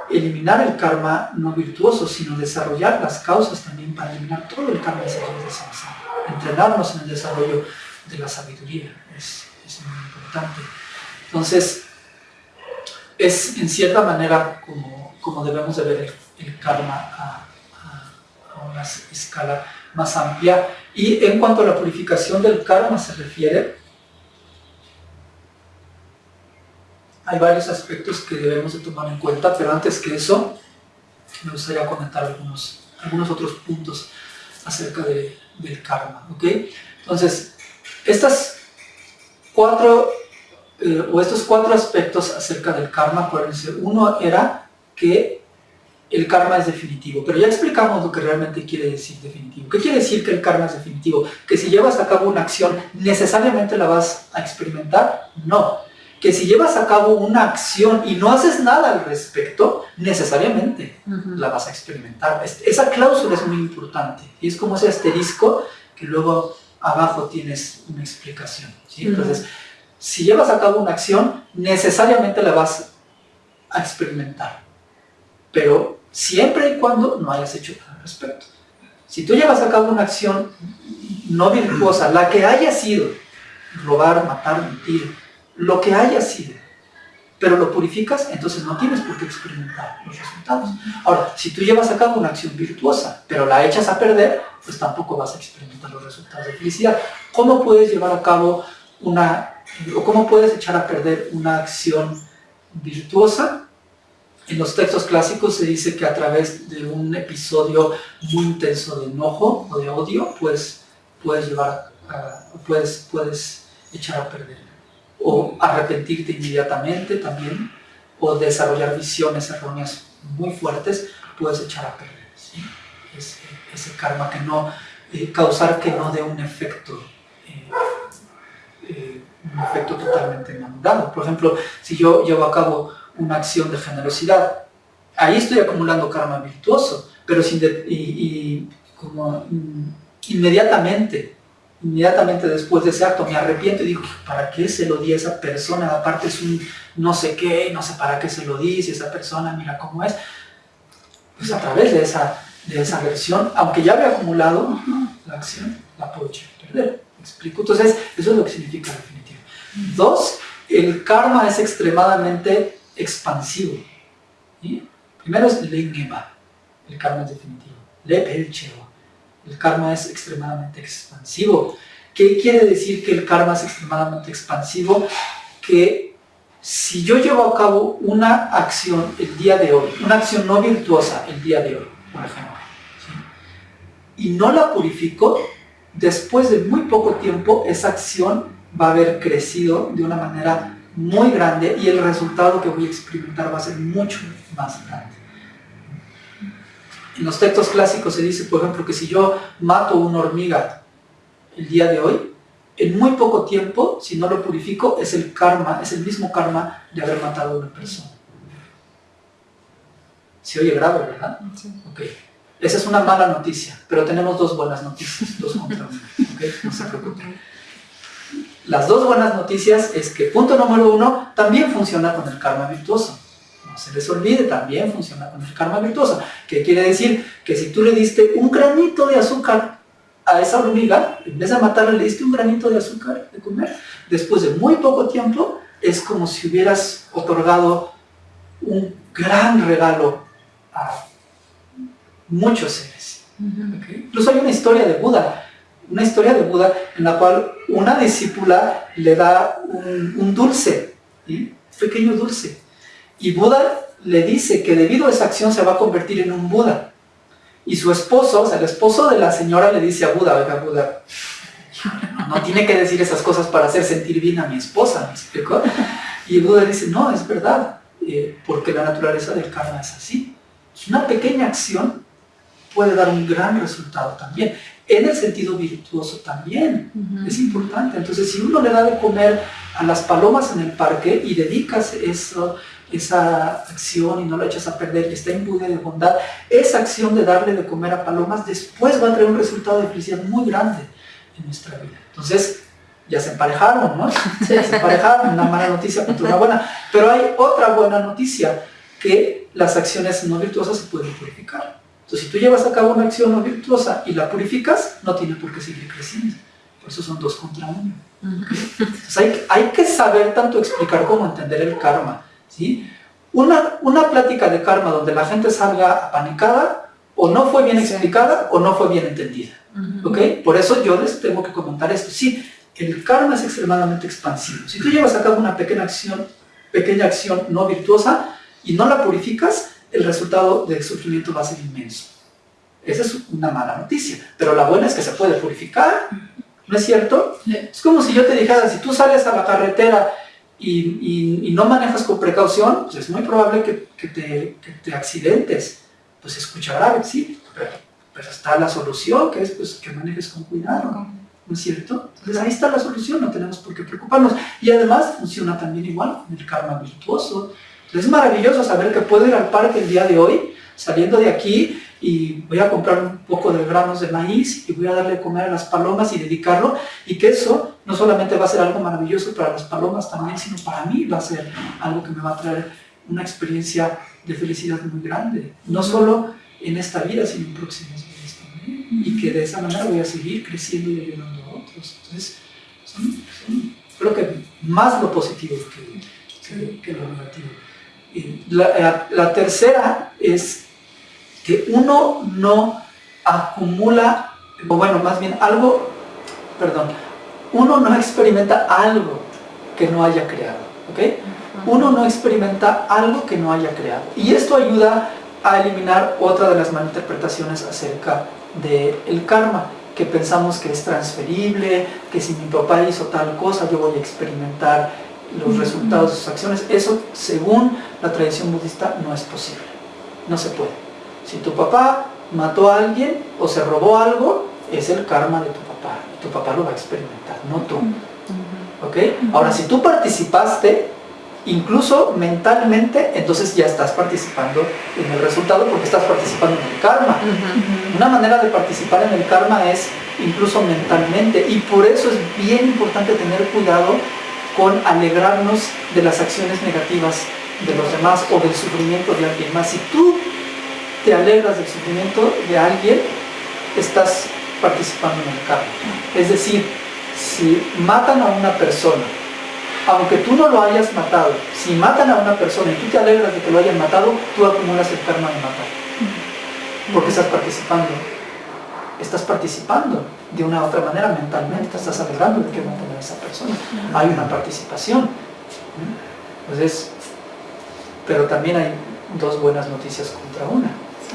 eliminar el karma no virtuoso, sino desarrollar las causas también para eliminar todo el karma de samsara entrenarnos en el desarrollo de la sabiduría, es, muy importante. Entonces, es en cierta manera como, como debemos de ver el, karma a, una escala más amplia. Y en cuanto a la purificación del karma se refiere, hay varios aspectos que debemos de tomar en cuenta, pero antes que eso, me gustaría comentar algunos, algunos otros puntos acerca del karma, ¿ok? Entonces, estas cuatro, eh, o estos cuatro aspectos acerca del karma, acuérdense, uno era que el karma es definitivo, pero ya explicamos lo que realmente quiere decir definitivo. ¿Qué quiere decir que el karma es definitivo? ¿Que si llevas a cabo una acción necesariamente la vas a experimentar? No. Que si llevas a cabo una acción y no haces nada al respecto, necesariamente la vas a experimentar. Esa cláusula es muy importante y es como ese asterisco que luego abajo tienes una explicación. Entonces, si llevas a cabo una acción, necesariamente la vas a experimentar. Pero siempre y cuando no hayas hecho nada al respecto. Si tú llevas a cabo una acción no virtuosa, la que haya sido, robar, matar, mentir, lo que haya sido, pero lo purificas, entonces no tienes por qué experimentar los resultados. Ahora, si tú llevas a cabo una acción virtuosa, pero la echas a perder, pues tampoco vas a experimentar los resultados de felicidad. ¿Cómo puedes llevar a cabo una, o cómo puedes echar a perder una acción virtuosa? En los textos clásicos se dice que a través de un episodio muy intenso de enojo o de odio, pues puedes llevar, puedes, puedes echar a perder. O arrepentirte inmediatamente también, o desarrollar visiones erróneas muy fuertes, puedes echar a perder. Ese, karma que no, eh, causar que no dé un efecto, eh, eh, un efecto totalmente madurado. Por ejemplo, si yo llevo a cabo una acción de generosidad. Ahí estoy acumulando karma virtuoso, pero sin y, como inmediatamente, inmediatamente después de ese acto me arrepiento y digo, ¿para qué se lo di a esa persona? Aparte es un no sé qué, no sé para qué se lo di, si esa persona mira cómo es. Pues a través de esa, de esa versión, aunque ya había acumulado la acción, la puedo perder. ¿Me explico? Entonces, eso es lo que significa definitivo. Dos, el karma es extremadamente expansivo. Primero es Lengeba, el karma es definitivo. Lepelcheo, el karma es extremadamente expansivo. ¿Qué quiere decir que el karma es extremadamente expansivo? Que si yo llevo a cabo una acción el día de hoy, una acción no virtuosa el día de hoy, por ejemplo, y no la purifico, después de muy poco tiempo esa acción va a haber crecido de una manera muy grande y el resultado que voy a experimentar va a ser mucho más grande. En los textos clásicos se dice, por ejemplo, que si yo mato una hormiga el día de hoy, en muy poco tiempo, si no lo purifico, es el karma, es el mismo karma de haber matado a una persona. Se oye grave, ¿verdad? Sí. Esa es una mala noticia, pero tenemos dos buenas noticias, dos contra una. No se preocupen. Las dos buenas noticias es que punto número uno, también funciona con el karma virtuoso. No se les olvide, también funciona con el karma virtuoso. ¿Qué quiere decir? Que si tú le diste un granito de azúcar a esa hormiga, en vez de matarla le diste un granito de azúcar de comer, después de muy poco tiempo, es como si hubieras otorgado un gran regalo a muchos seres. Incluso hay una historia de Buda una historia de Buda en la cual una discípula le da un, dulce, un pequeño dulce. Y Buda le dice que debido a esa acción se va a convertir en un Buda. Y su esposo, o sea, el esposo de la señora le dice a Buda, oiga Buda, no tiene que decir esas cosas para hacer sentir bien a mi esposa, ¿me explicó? Y Buda dice, no, es verdad, eh, porque la naturaleza del karma es así. Una pequeña acción puede dar un gran resultado también en el sentido virtuoso también. Es importante. Entonces, si uno le da de comer a las palomas en el parque y dedicas eso, esa acción y no la echas a perder y está imbuida de bondad, esa acción de darle de comer a palomas después va a traer un resultado de felicidad muy grande en nuestra vida. Entonces, ya se emparejaron, ¿no? Ya [laughs] se emparejaron, una mala noticia contra una buena. Pero hay otra buena noticia, que las acciones no virtuosas se pueden purificar. Entonces, si tú llevas a cabo una acción no virtuosa y la purificas, no tiene por qué seguir creciendo. Por eso son dos contra uno. Entonces, hay, hay, que saber tanto explicar como entender el karma. ¿Sí? Una, una plática de karma donde la gente salga apanicada, o no fue bien explicada, o no fue bien entendida. ¿ok? Por eso yo les tengo que comentar esto. Sí, el karma es extremadamente expansivo. Si tú llevas a cabo una pequeña acción, pequeña acción no virtuosa y no la purificas, el resultado del sufrimiento va a ser inmenso. Esa es una mala noticia. Pero la buena es que se puede purificar. ¿No es cierto? Es como si yo te dijera, si tú sales a la carretera y, no manejas con precaución, pues es muy probable que, te, accidentes. Pues escucha grave, sí, pero, está la solución, que es pues, que manejes con cuidado. ¿No es cierto? Entonces ahí está la solución, no tenemos por qué preocuparnos. Y además funciona también igual con el karma virtuoso. es maravilloso saber que puedo ir al parque el día de hoy, saliendo de aquí, y voy a comprar un poco de granos de maíz y voy a darle de comer a las palomas y dedicarlo y que eso no solamente va a ser algo maravilloso para las palomas también, sino para mí va a ser algo que me va a traer una experiencia de felicidad muy grande, no solo en esta vida, sino en próximas vidas también y que de esa manera voy a seguir creciendo y ayudando a otros. Entonces, son, creo que más lo positivo que, que, lo negativo. La, la tercera es que uno no acumula, o bueno, más bien algo, perdón, uno no experimenta algo que no haya creado, ¿ok? Uno no experimenta algo que no haya creado. Y esto ayuda a eliminar otra de las malinterpretaciones acerca del karma, que pensamos que es transferible, que si mi papá hizo tal cosa, yo voy a experimentar los resultados de sus acciones. Eso, según la tradición budista, no es posible. No se puede. Si tu papá mató a alguien o se robó algo, es el karma de tu papá. Tu papá lo va a experimentar, no tú. ¿Ok? Ahora, si tú participaste, incluso mentalmente, entonces ya estás participando en el resultado porque estás participando en el karma. Una manera de participar en el karma es incluso mentalmente y por eso es bien importante tener cuidado con alegrarnos de las acciones negativas de los demás o del sufrimiento de alguien más. Si tú te alegras del sufrimiento de alguien, estás participando en el karma. Es decir, si matan a una persona, aunque tú no lo hayas matado, si matan a una persona y tú te alegras de que lo hayan matado, tú acumulas el karma de matar. Porque estás participando. Estás participando de una u otra manera mentalmente, te estás alegrando de que maten a esa persona. Hay una participación. Entonces, pero también hay dos buenas noticias contra una.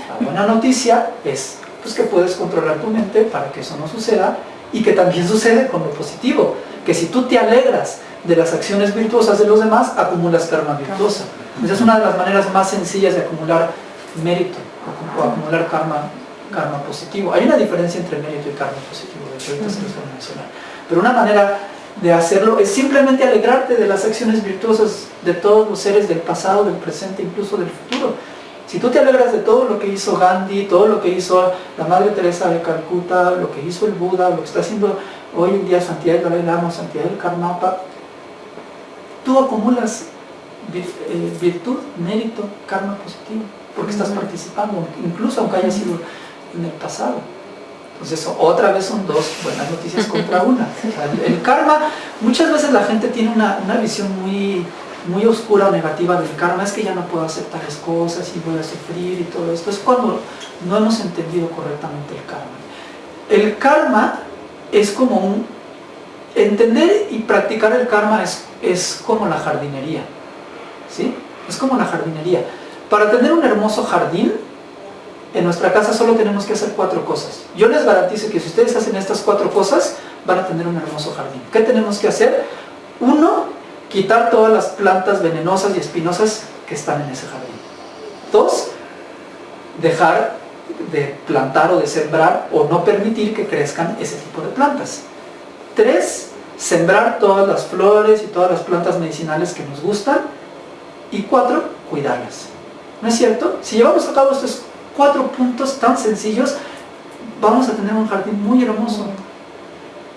La buena noticia es pues, que puedes controlar tu mente para que eso no suceda y que también sucede con lo positivo, que si tú te alegras de las acciones virtuosas de los demás, acumulas karma virtuosa. Esa es una de las maneras más sencillas de acumular mérito o acumular karma, karma positivo. Hay una diferencia entre mérito y karma positivo, de hecho se mencionar. Pero una manera de hacerlo es simplemente alegrarte de las acciones virtuosas de todos los seres del pasado, del presente, incluso del futuro. Si tú te alegras de todo lo que hizo Gandhi, todo lo que hizo la Madre Teresa de Calcuta, lo que hizo el Buda, lo que está haciendo hoy en día Santiago Dalai Lama, Santiago del Karmapa, tú acumulas eh, virtud, mérito, karma positivo, porque estás participando, incluso aunque haya sido en el pasado. Entonces, otra vez son dos buenas noticias contra una. [laughs] el, karma, muchas veces la gente tiene una, una visión muy muy oscura o negativa del karma es que ya no puedo hacer tales cosas y voy a sufrir y todo esto. Es cuando no hemos entendido correctamente el karma. El karma es como un... Entender y practicar el karma es, es como la jardinería. ¿Sí? Es como la jardinería. Para tener un hermoso jardín, en nuestra casa solo tenemos que hacer cuatro cosas. Yo les garantizo que si ustedes hacen estas cuatro cosas, van a tener un hermoso jardín. ¿Qué tenemos que hacer? Uno, quitar todas las plantas venenosas y espinosas que están en ese jardín. Dos, dejar de plantar o de sembrar o no permitir que crezcan ese tipo de plantas. Tres, sembrar todas las flores y todas las plantas medicinales que nos gustan. Y cuatro, cuidarlas. ¿No es cierto? Si llevamos a cabo estos cuatro puntos tan sencillos, vamos a tener un jardín muy hermoso.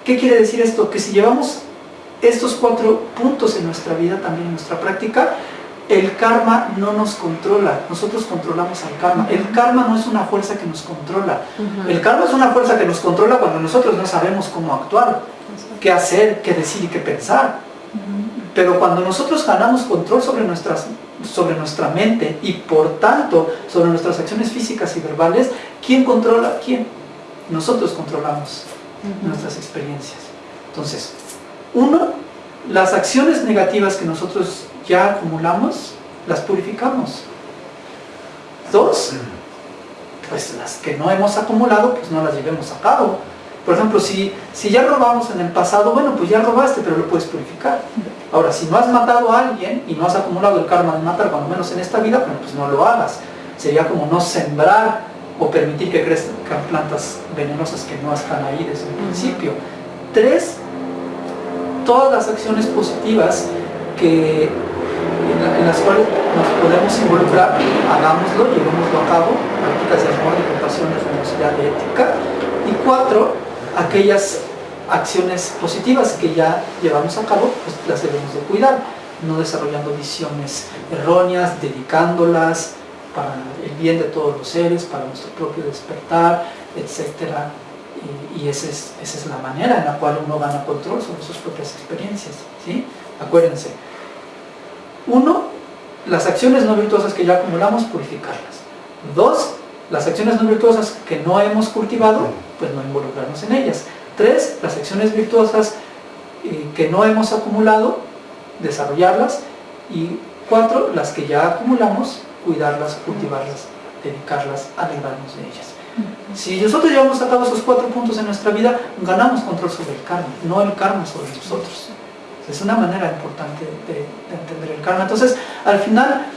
¿Qué quiere decir esto? Que si llevamos estos cuatro puntos en nuestra vida, también en nuestra práctica, el karma no nos controla, nosotros controlamos al karma. El karma no es una fuerza que nos controla. El karma es una fuerza que nos controla cuando nosotros no sabemos cómo actuar, qué hacer, qué decir y qué pensar. Pero cuando nosotros ganamos control sobre, nuestras, sobre nuestra mente y por tanto sobre nuestras acciones físicas y verbales, ¿quién controla quién? Nosotros controlamos nuestras experiencias. Entonces, uno, las acciones negativas que nosotros ya acumulamos, las purificamos. Dos, pues las que no hemos acumulado, pues no las llevemos a cabo. Por ejemplo, si, si ya robamos en el pasado, bueno, pues ya robaste, pero lo puedes purificar. Ahora, si no has matado a alguien y no has acumulado el karma de matar, cuando menos en esta vida, bueno, pues no lo hagas. Sería como no sembrar o permitir que crezcan plantas venenosas que no están ahí desde el principio. Tres, todas las acciones positivas que, en, las cuales nos podemos involucrar, hagámoslo, llevémoslo a cabo, prácticas de amor, de compasión, de generosidad, de ética. Y cuatro, aquellas acciones positivas que ya llevamos a cabo, pues las debemos de cuidar, no desarrollando visiones erróneas, dedicándolas para el bien de todos los seres, para nuestro propio despertar, etc. Y, esa, es, esa es la manera en la cual uno gana control sobre sus propias experiencias. ¿sí? Acuérdense. Uno, las acciones no virtuosas que ya acumulamos, purificarlas. Dos, las acciones no virtuosas que no hemos cultivado, pues no involucrarnos en ellas. Tres, las acciones virtuosas eh, que no hemos acumulado, desarrollarlas. Y cuatro, las que ya acumulamos, cuidarlas, cultivarlas, dedicarlas, alegrarnos de ellas. Si nosotros llevamos a cabo esos cuatro puntos en nuestra vida, ganamos control sobre el karma, no el karma sobre nosotros. Es una manera importante de, de entender el karma. Entonces, al final,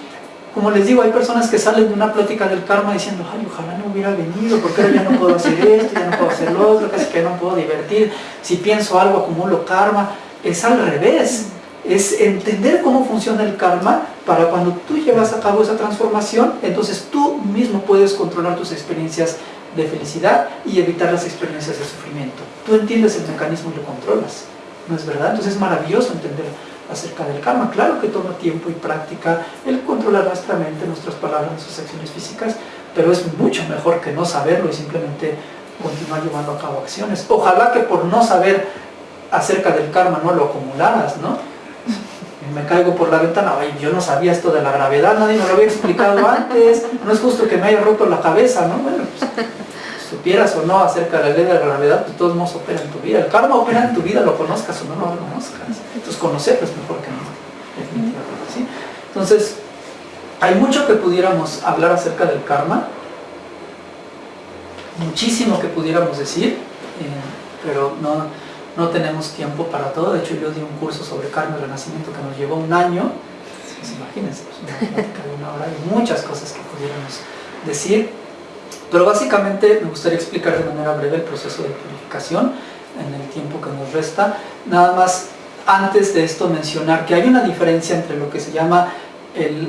como les digo, hay personas que salen de una plática del karma diciendo, ay, ojalá no hubiera venido, porque ahora ya no puedo hacer esto, ya no puedo hacer lo otro, casi que no puedo divertir, si pienso algo acumulo karma. Es al revés, es entender cómo funciona el karma para cuando tú llevas a cabo esa transformación, entonces tú mismo puedes controlar tus experiencias de felicidad y evitar las experiencias de sufrimiento. Tú entiendes el mecanismo y lo controlas, ¿no es verdad? Entonces es maravilloso entender acerca del karma. Claro que toma tiempo y práctica el controlar nuestra mente, nuestras palabras, nuestras acciones físicas, pero es mucho mejor que no saberlo y simplemente continuar llevando a cabo acciones. Ojalá que por no saber acerca del karma no lo acumularas, ¿no? Me caigo por la ventana, ay, yo no sabía esto de la gravedad, nadie me lo había explicado antes, no es justo que me haya roto la cabeza, ¿no? Bueno, pues, supieras o no acerca de la ley de la gravedad, pues todos modos opera en tu vida. El karma opera en tu vida, lo conozcas o no, lo conozcas. Entonces conocerlo es mejor que no, definitivamente. Entonces, hay mucho que pudiéramos hablar acerca del karma, muchísimo que pudiéramos decir, eh, pero no, no tenemos tiempo para todo. De hecho, yo di un curso sobre karma y renacimiento que nos llevó un año. Pues imagínense, pues una muchas cosas que pudiéramos decir. Pero básicamente me gustaría explicar de manera breve el proceso de purificación en el tiempo que nos resta. Nada más antes de esto mencionar que hay una diferencia entre lo que se llama eh,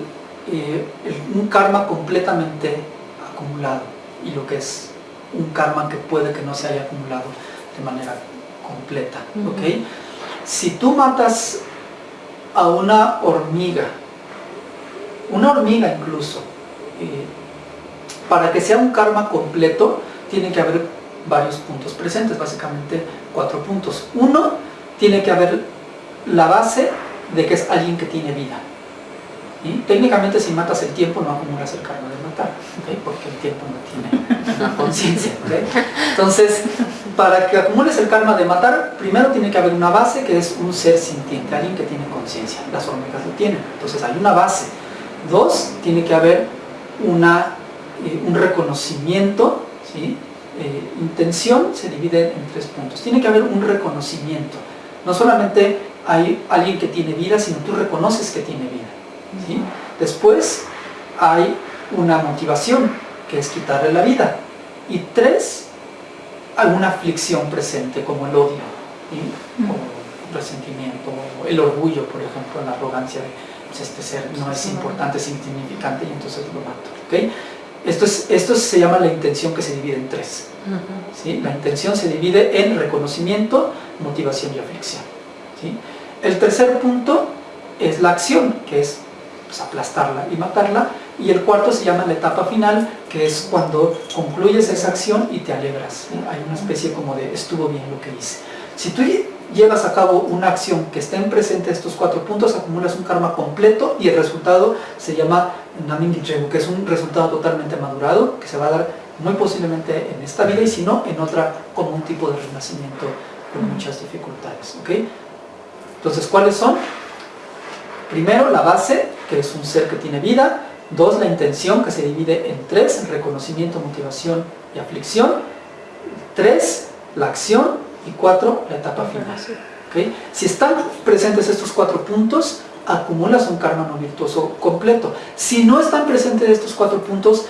un karma completamente acumulado y lo que es un karma que puede que no se haya acumulado de manera completa. Si tú matas a una hormiga, una hormiga incluso, eh, para que sea un karma completo, tiene que haber varios puntos presentes, básicamente cuatro puntos. Uno, tiene que haber la base de que es alguien que tiene vida. y Técnicamente si matas el tiempo no acumulas el karma de matar, porque el tiempo no tiene una conciencia. [laughs] Entonces, para que acumules el karma de matar, primero tiene que haber una base que es un ser sintiente, alguien que tiene conciencia. Las hormigas lo tienen, entonces hay una base. Dos, tiene que haber una eh, un reconocimiento, ¿sí? Eh, intención se divide en tres puntos. Tiene que haber un reconocimiento. No solamente hay alguien que tiene vida, sino tú reconoces que tiene vida. ¿sí? Después hay una motivación, que es quitarle la vida. Y tres, alguna aflicción presente, como el odio, como el resentimiento, el orgullo, por ejemplo, la arrogancia de pues, este ser no es importante, es insignificante y entonces lo mato. ¿okay? Esto, es, esto se llama la intención que se divide en tres. ¿sí? La intención se divide en reconocimiento, motivación y aflicción. ¿sí? El tercer punto es la acción, que es pues, aplastarla y matarla. Y el cuarto se llama la etapa final, que es cuando concluyes esa acción y te alegras. Hay una especie como de estuvo bien lo que hice. Si tú llevas a cabo una acción que estén presentes estos cuatro puntos, acumulas un karma completo y el resultado se llama Namingitregu, que es un resultado totalmente madurado, que se va a dar muy posiblemente en esta vida y si no, en otra como un tipo de renacimiento con muchas dificultades. ¿okay? Entonces, ¿cuáles son? Primero, la base, que es un ser que tiene vida. Dos, la intención, que se divide en tres, reconocimiento, motivación y aflicción. Tres, la acción. Y cuatro, la etapa final. ¿Okay? Si están presentes estos cuatro puntos, acumulas un karma no virtuoso completo. Si no están presentes estos cuatro puntos,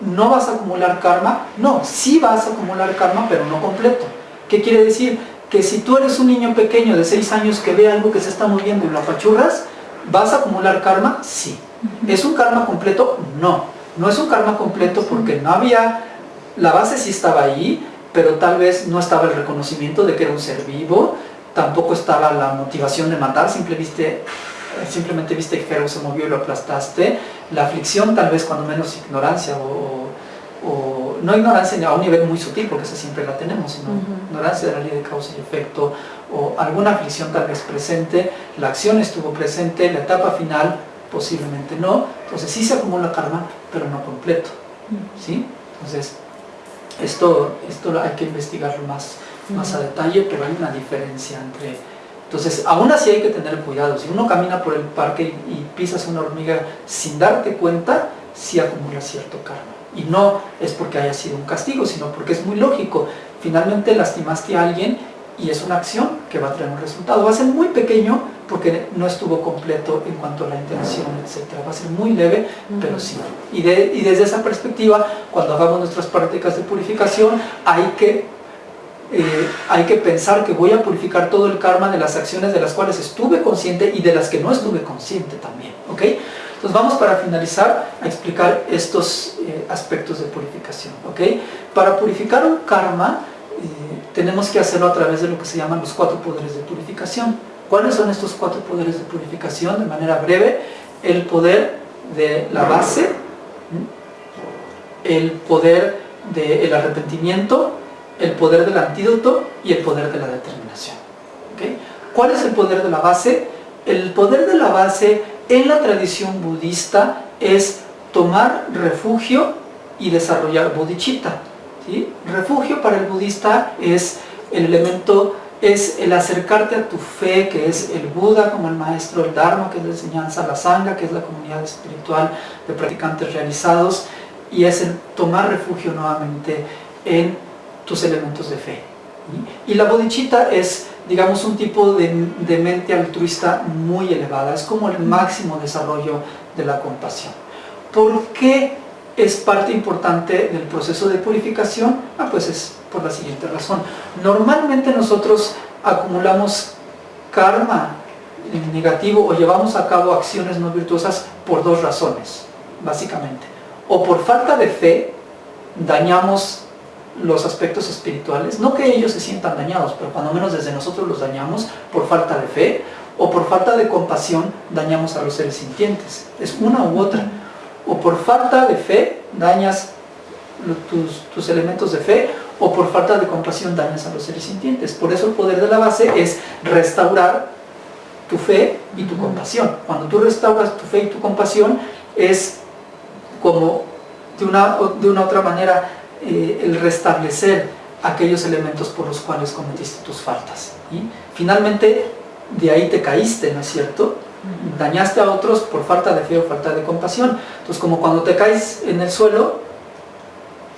no vas a acumular karma. No, sí vas a acumular karma, pero no completo. ¿Qué quiere decir? Que si tú eres un niño pequeño de 6 años que ve algo que se está moviendo y lo apachurras, ¿vas a acumular karma? Sí. ¿Es un karma completo? No. No es un karma completo porque no había... La base sí estaba ahí, pero tal vez no estaba el reconocimiento de que era un ser vivo, tampoco estaba la motivación de matar, simplemente simplemente viste que Jero se movió y lo aplastaste. La aflicción tal vez cuando menos ignorancia o, no ignorancia a un nivel muy sutil, porque esa siempre la tenemos, sino ignorancia de la ley de causa y efecto, o alguna aflicción tal vez presente, la acción estuvo presente, la etapa final posiblemente no, entonces sí se acumula karma, pero no completo, ¿sí? Entonces, esto, esto hay que investigarlo más, más a detalle, pero hay una diferencia entre entonces, aún así hay que tener cuidado. Si uno camina por el parque y, pisas una hormiga sin darte cuenta, sí acumula cierto karma. Y no es porque haya sido un castigo, sino porque es muy lógico. Finalmente lastimaste a alguien y es una acción que va a traer un resultado. Va a ser muy pequeño porque no estuvo completo en cuanto a la intención, etc. Va a ser muy leve, pero sí. Y, y desde esa perspectiva, cuando hagamos nuestras prácticas de purificación, hay que eh, hay que pensar que voy a purificar todo el karma de las acciones de las cuales estuve consciente y de las que no estuve consciente también, ¿ok? Entonces vamos para finalizar a explicar estos eh, aspectos de purificación, ¿ok? Para purificar un karma tenemos que hacerlo a través de lo que se llaman los cuatro poderes de purificación. ¿Cuáles son estos cuatro poderes de purificación? De manera breve, el poder de la base, el poder del arrepentimiento, el poder del antídoto y el poder de la determinación. ¿Cuál es el poder de la base? El poder de la base en la tradición budista es tomar refugio y desarrollar bodhicitta. Refugio para el budista es el elemento, es el acercarte a tu fe, que es el Buda como el maestro, el Dharma, que es la enseñanza, la Sangha, que es la comunidad espiritual de practicantes realizados, y es el tomar refugio nuevamente en tus elementos de fe. Y la bodhicitta es, digamos, un tipo de, mente altruista muy elevada, es como el máximo desarrollo de la compasión. ¿Por qué es parte importante del proceso de purificación? Ah, pues es por la siguiente razón. Normalmente nosotros acumulamos karma negativo o llevamos a cabo acciones no virtuosas por dos razones, básicamente. O por falta de fe, dañamos los aspectos espirituales, no que ellos se sientan dañados, pero cuando menos desde nosotros los dañamos por falta de fe o por falta de compasión dañamos a los seres sintientes. Es una u otra. O por falta de fe dañas tus, tus elementos de fe o por falta de compasión dañas a los seres sintientes. Por eso el poder de la base es restaurar tu fe y tu compasión. Cuando tú restauras tu fe y tu compasión es como de una, de una otra manera eh, el restablecer aquellos elementos por los cuales cometiste tus faltas. y Finalmente, de ahí te caíste, ¿no es cierto? Dañaste a otros por falta de fe o falta de compasión. Entonces, como cuando te caes en el suelo,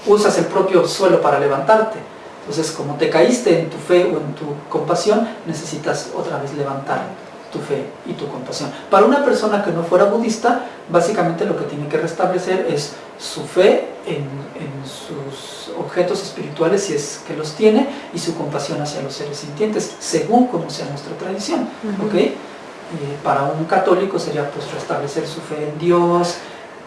usas el propio suelo para levantarte. Entonces, como te caíste en tu fe o en tu compasión, necesitas otra vez levantar tu fe y tu compasión. Para una persona que no fuera budista, básicamente lo que tiene que restablecer es su fe en, sus objetos espirituales, si es que los tiene, y su compasión hacia los seres sintientes, según como sea nuestra tradición. Para un católico sería pues restablecer su fe en Dios,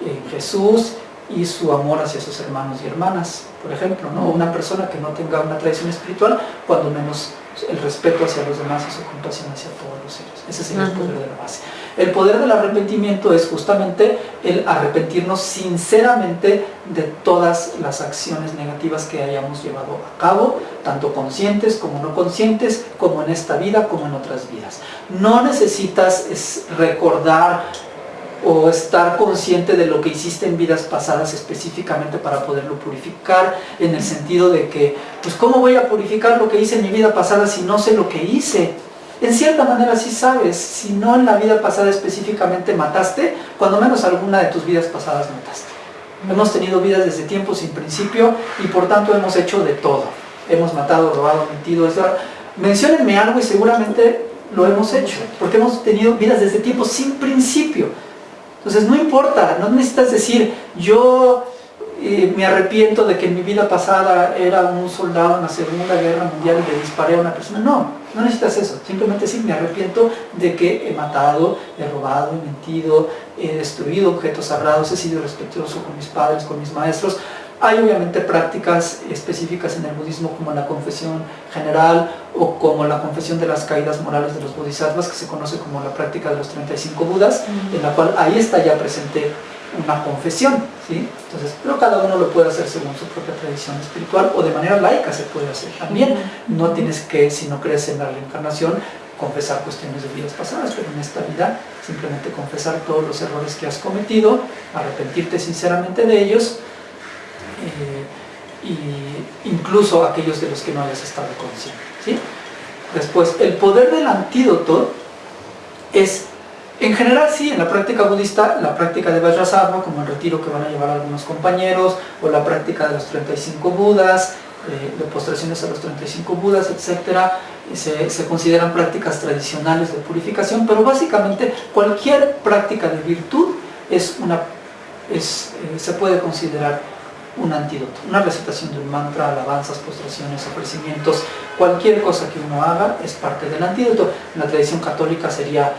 en Jesús, y su amor hacia sus hermanos y hermanas, por ejemplo, ¿no? una persona que no tenga una tradición espiritual, cuando menos el respeto hacia los demás y su compasión hacia todos los seres. Ese sería el poder de la base. El poder del arrepentimiento es justamente el arrepentirnos sinceramente de todas las acciones negativas que hayamos llevado a cabo, tanto conscientes como no conscientes, como en esta vida como en otras vidas. No necesitas recordar o estar consciente de lo que hiciste en vidas pasadas específicamente para poderlo purificar, en el sentido de que, pues ¿cómo voy a purificar lo que hice en mi vida pasada si no sé lo que hice? en cierta manera sí sabes, si no en la vida pasada específicamente mataste, cuando menos alguna de tus vidas pasadas mataste. Hemos tenido vidas desde tiempo sin principio y por tanto hemos hecho de todo. Hemos matado, robado, mentido. Menciónenme algo y seguramente lo hemos hecho, porque hemos tenido vidas desde tiempo sin principio. Entonces no importa, no necesitas decir, yo eh, me arrepiento de que en mi vida pasada era un soldado en la Segunda Guerra Mundial y le disparé a una persona. No, no necesitas eso. Simplemente decir, me arrepiento de que he matado, he robado, he mentido, he destruido objetos sagrados, he sido respetuoso con mis padres, con mis maestros. Hay obviamente prácticas específicas en el budismo como la confesión general o como la confesión de las caídas morales de los bodhisattvas que se conoce como la práctica de los 35 budas, en la cual ahí está ya presente una confesión, ¿sí? Entonces, pero cada uno lo puede hacer según su propia tradición espiritual o de manera laica se puede hacer también. No tienes que, si no crees en la reencarnación, confesar cuestiones de vidas pasadas, pero en esta vida simplemente confesar todos los errores que has cometido, arrepentirte sinceramente de ellos, eh, incluso aquellos de los que no hayas estado consciente. ¿sí? Después, el poder del antídoto es en general sí, en la práctica budista, la práctica de Vajrasattva, como el retiro que van a llevar algunos compañeros, o la práctica de los 35 budas, eh, de postraciones a los 35 budas, etc., se, se, consideran prácticas tradicionales de purificación, pero básicamente cualquier práctica de virtud es una, es, eh, se puede considerar un antídoto, una recitación de un mantra, alabanzas, postraciones, ofrecimientos, cualquier cosa que uno haga es parte del antídoto. En la tradición católica sería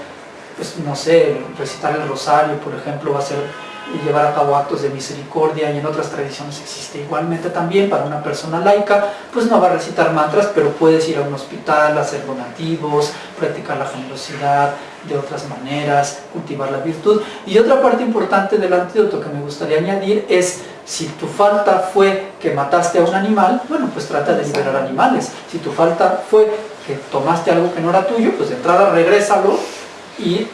pues no sé, recitar el rosario, por ejemplo, va a ser llevar a cabo actos de misericordia y en otras tradiciones existe igualmente también para una persona laica, pues no va a recitar mantras, pero puedes ir a un hospital, hacer donativos, practicar la generosidad de otras maneras, cultivar la virtud. Y otra parte importante del antídoto que me gustaría añadir es, si tu falta fue que mataste a un animal, bueno, pues trata de liberar animales. Si tu falta fue que tomaste algo que no era tuyo, pues de entrada regrésalo y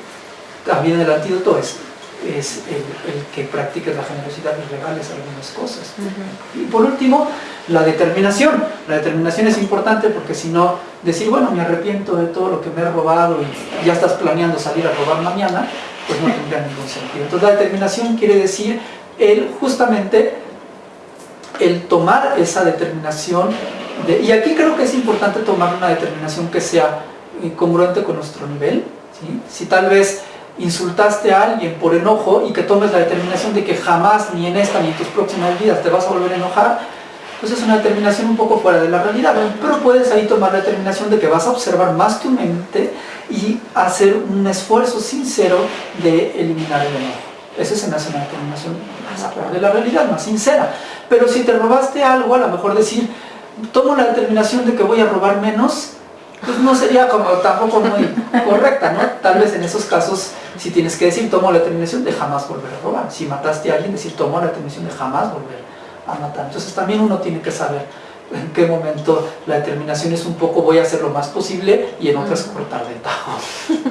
también el antídoto es, es el, que practiques la generosidad y regales algunas cosas. Y por último, la determinación. La determinación es importante porque si no, decir, bueno, me arrepiento de todo lo que me he robado y ya estás planeando salir a robar mañana, pues no tendría ningún sentido. Entonces la determinación quiere decir el justamente el tomar esa determinación, de, y aquí creo que es importante tomar una determinación que sea eh, congruente con nuestro nivel, si tal vez insultaste a alguien por enojo y que tomes la determinación de que jamás, ni en esta ni en tus próximas vidas te vas a volver a enojar, pues es una determinación un poco fuera de la realidad. Pero puedes ahí tomar la determinación de que vas a observar más tu mente y hacer un esfuerzo sincero de eliminar el enojo. Esa es una determinación más de la realidad, más sincera. Pero si te robaste algo, a lo mejor decir, tomo la determinación de que voy a robar menos pues no sería como tampoco muy correcta, ¿no? Tal vez en esos casos, si tienes que decir, tomo la determinación de jamás volver a robar. Si mataste a alguien, decir, tomo la determinación de jamás volver a matar. Entonces también uno tiene que saber en qué momento la determinación es un poco voy a hacer lo más posible y en otras cortar de tajo.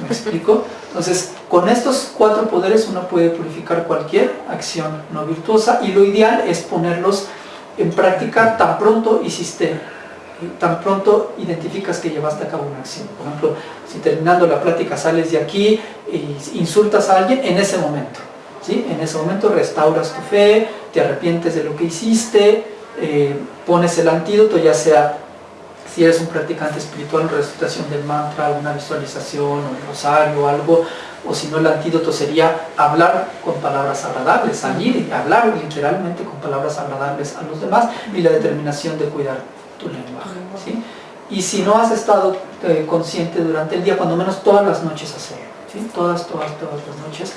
¿Me explico? Entonces, con estos cuatro poderes uno puede purificar cualquier acción no virtuosa y lo ideal es ponerlos en práctica tan pronto hiciste tan pronto identificas que llevaste a cabo una acción. Por ejemplo, si terminando la plática sales de aquí e insultas a alguien, en ese momento. ¿sí? En ese momento restauras tu fe, te arrepientes de lo que hiciste, eh, pones el antídoto, ya sea si eres un practicante espiritual, una recitación del mantra, alguna visualización, un rosario algo, o si no el antídoto sería hablar con palabras agradables, salir y hablar literalmente con palabras agradables a los demás y la determinación de cuidar tu lenguaje. ¿sí? Y si no has estado eh, consciente durante el día, cuando menos todas las noches hacerlo. ¿sí? Todas, todas, todas las noches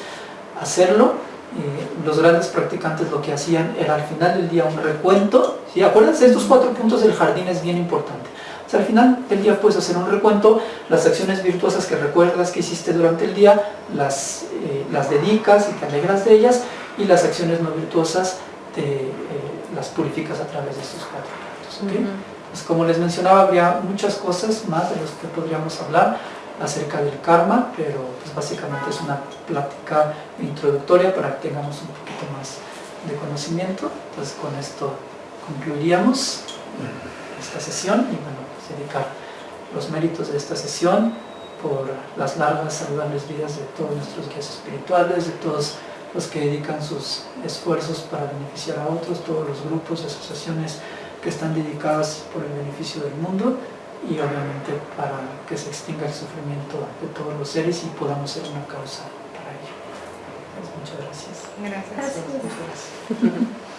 hacerlo. Eh, los grandes practicantes lo que hacían era al final del día un recuento. ¿sí? Acuérdense, estos cuatro puntos del jardín es bien importante. O sea, al final del día puedes hacer un recuento, las acciones virtuosas que recuerdas que hiciste durante el día, las, eh, las dedicas y te alegras de ellas, y las acciones no virtuosas te, las purificas a través de estos cuatro puntos. Pues como les mencionaba, habría muchas cosas más de las que podríamos hablar acerca del karma, pero pues básicamente es una plática introductoria para que tengamos un poquito más de conocimiento. Entonces con esto concluiríamos esta sesión y bueno, pues dedicar los méritos de esta sesión por las largas, saludables vidas de todos nuestros guías espirituales, de todos los que dedican sus esfuerzos para beneficiar a otros, todos los grupos, asociaciones que están dedicadas por el beneficio del mundo y obviamente para que se extinga el sufrimiento de todos los seres y podamos ser una causa para ello. Pues muchas gracias. Gracias. gracias. [laughs]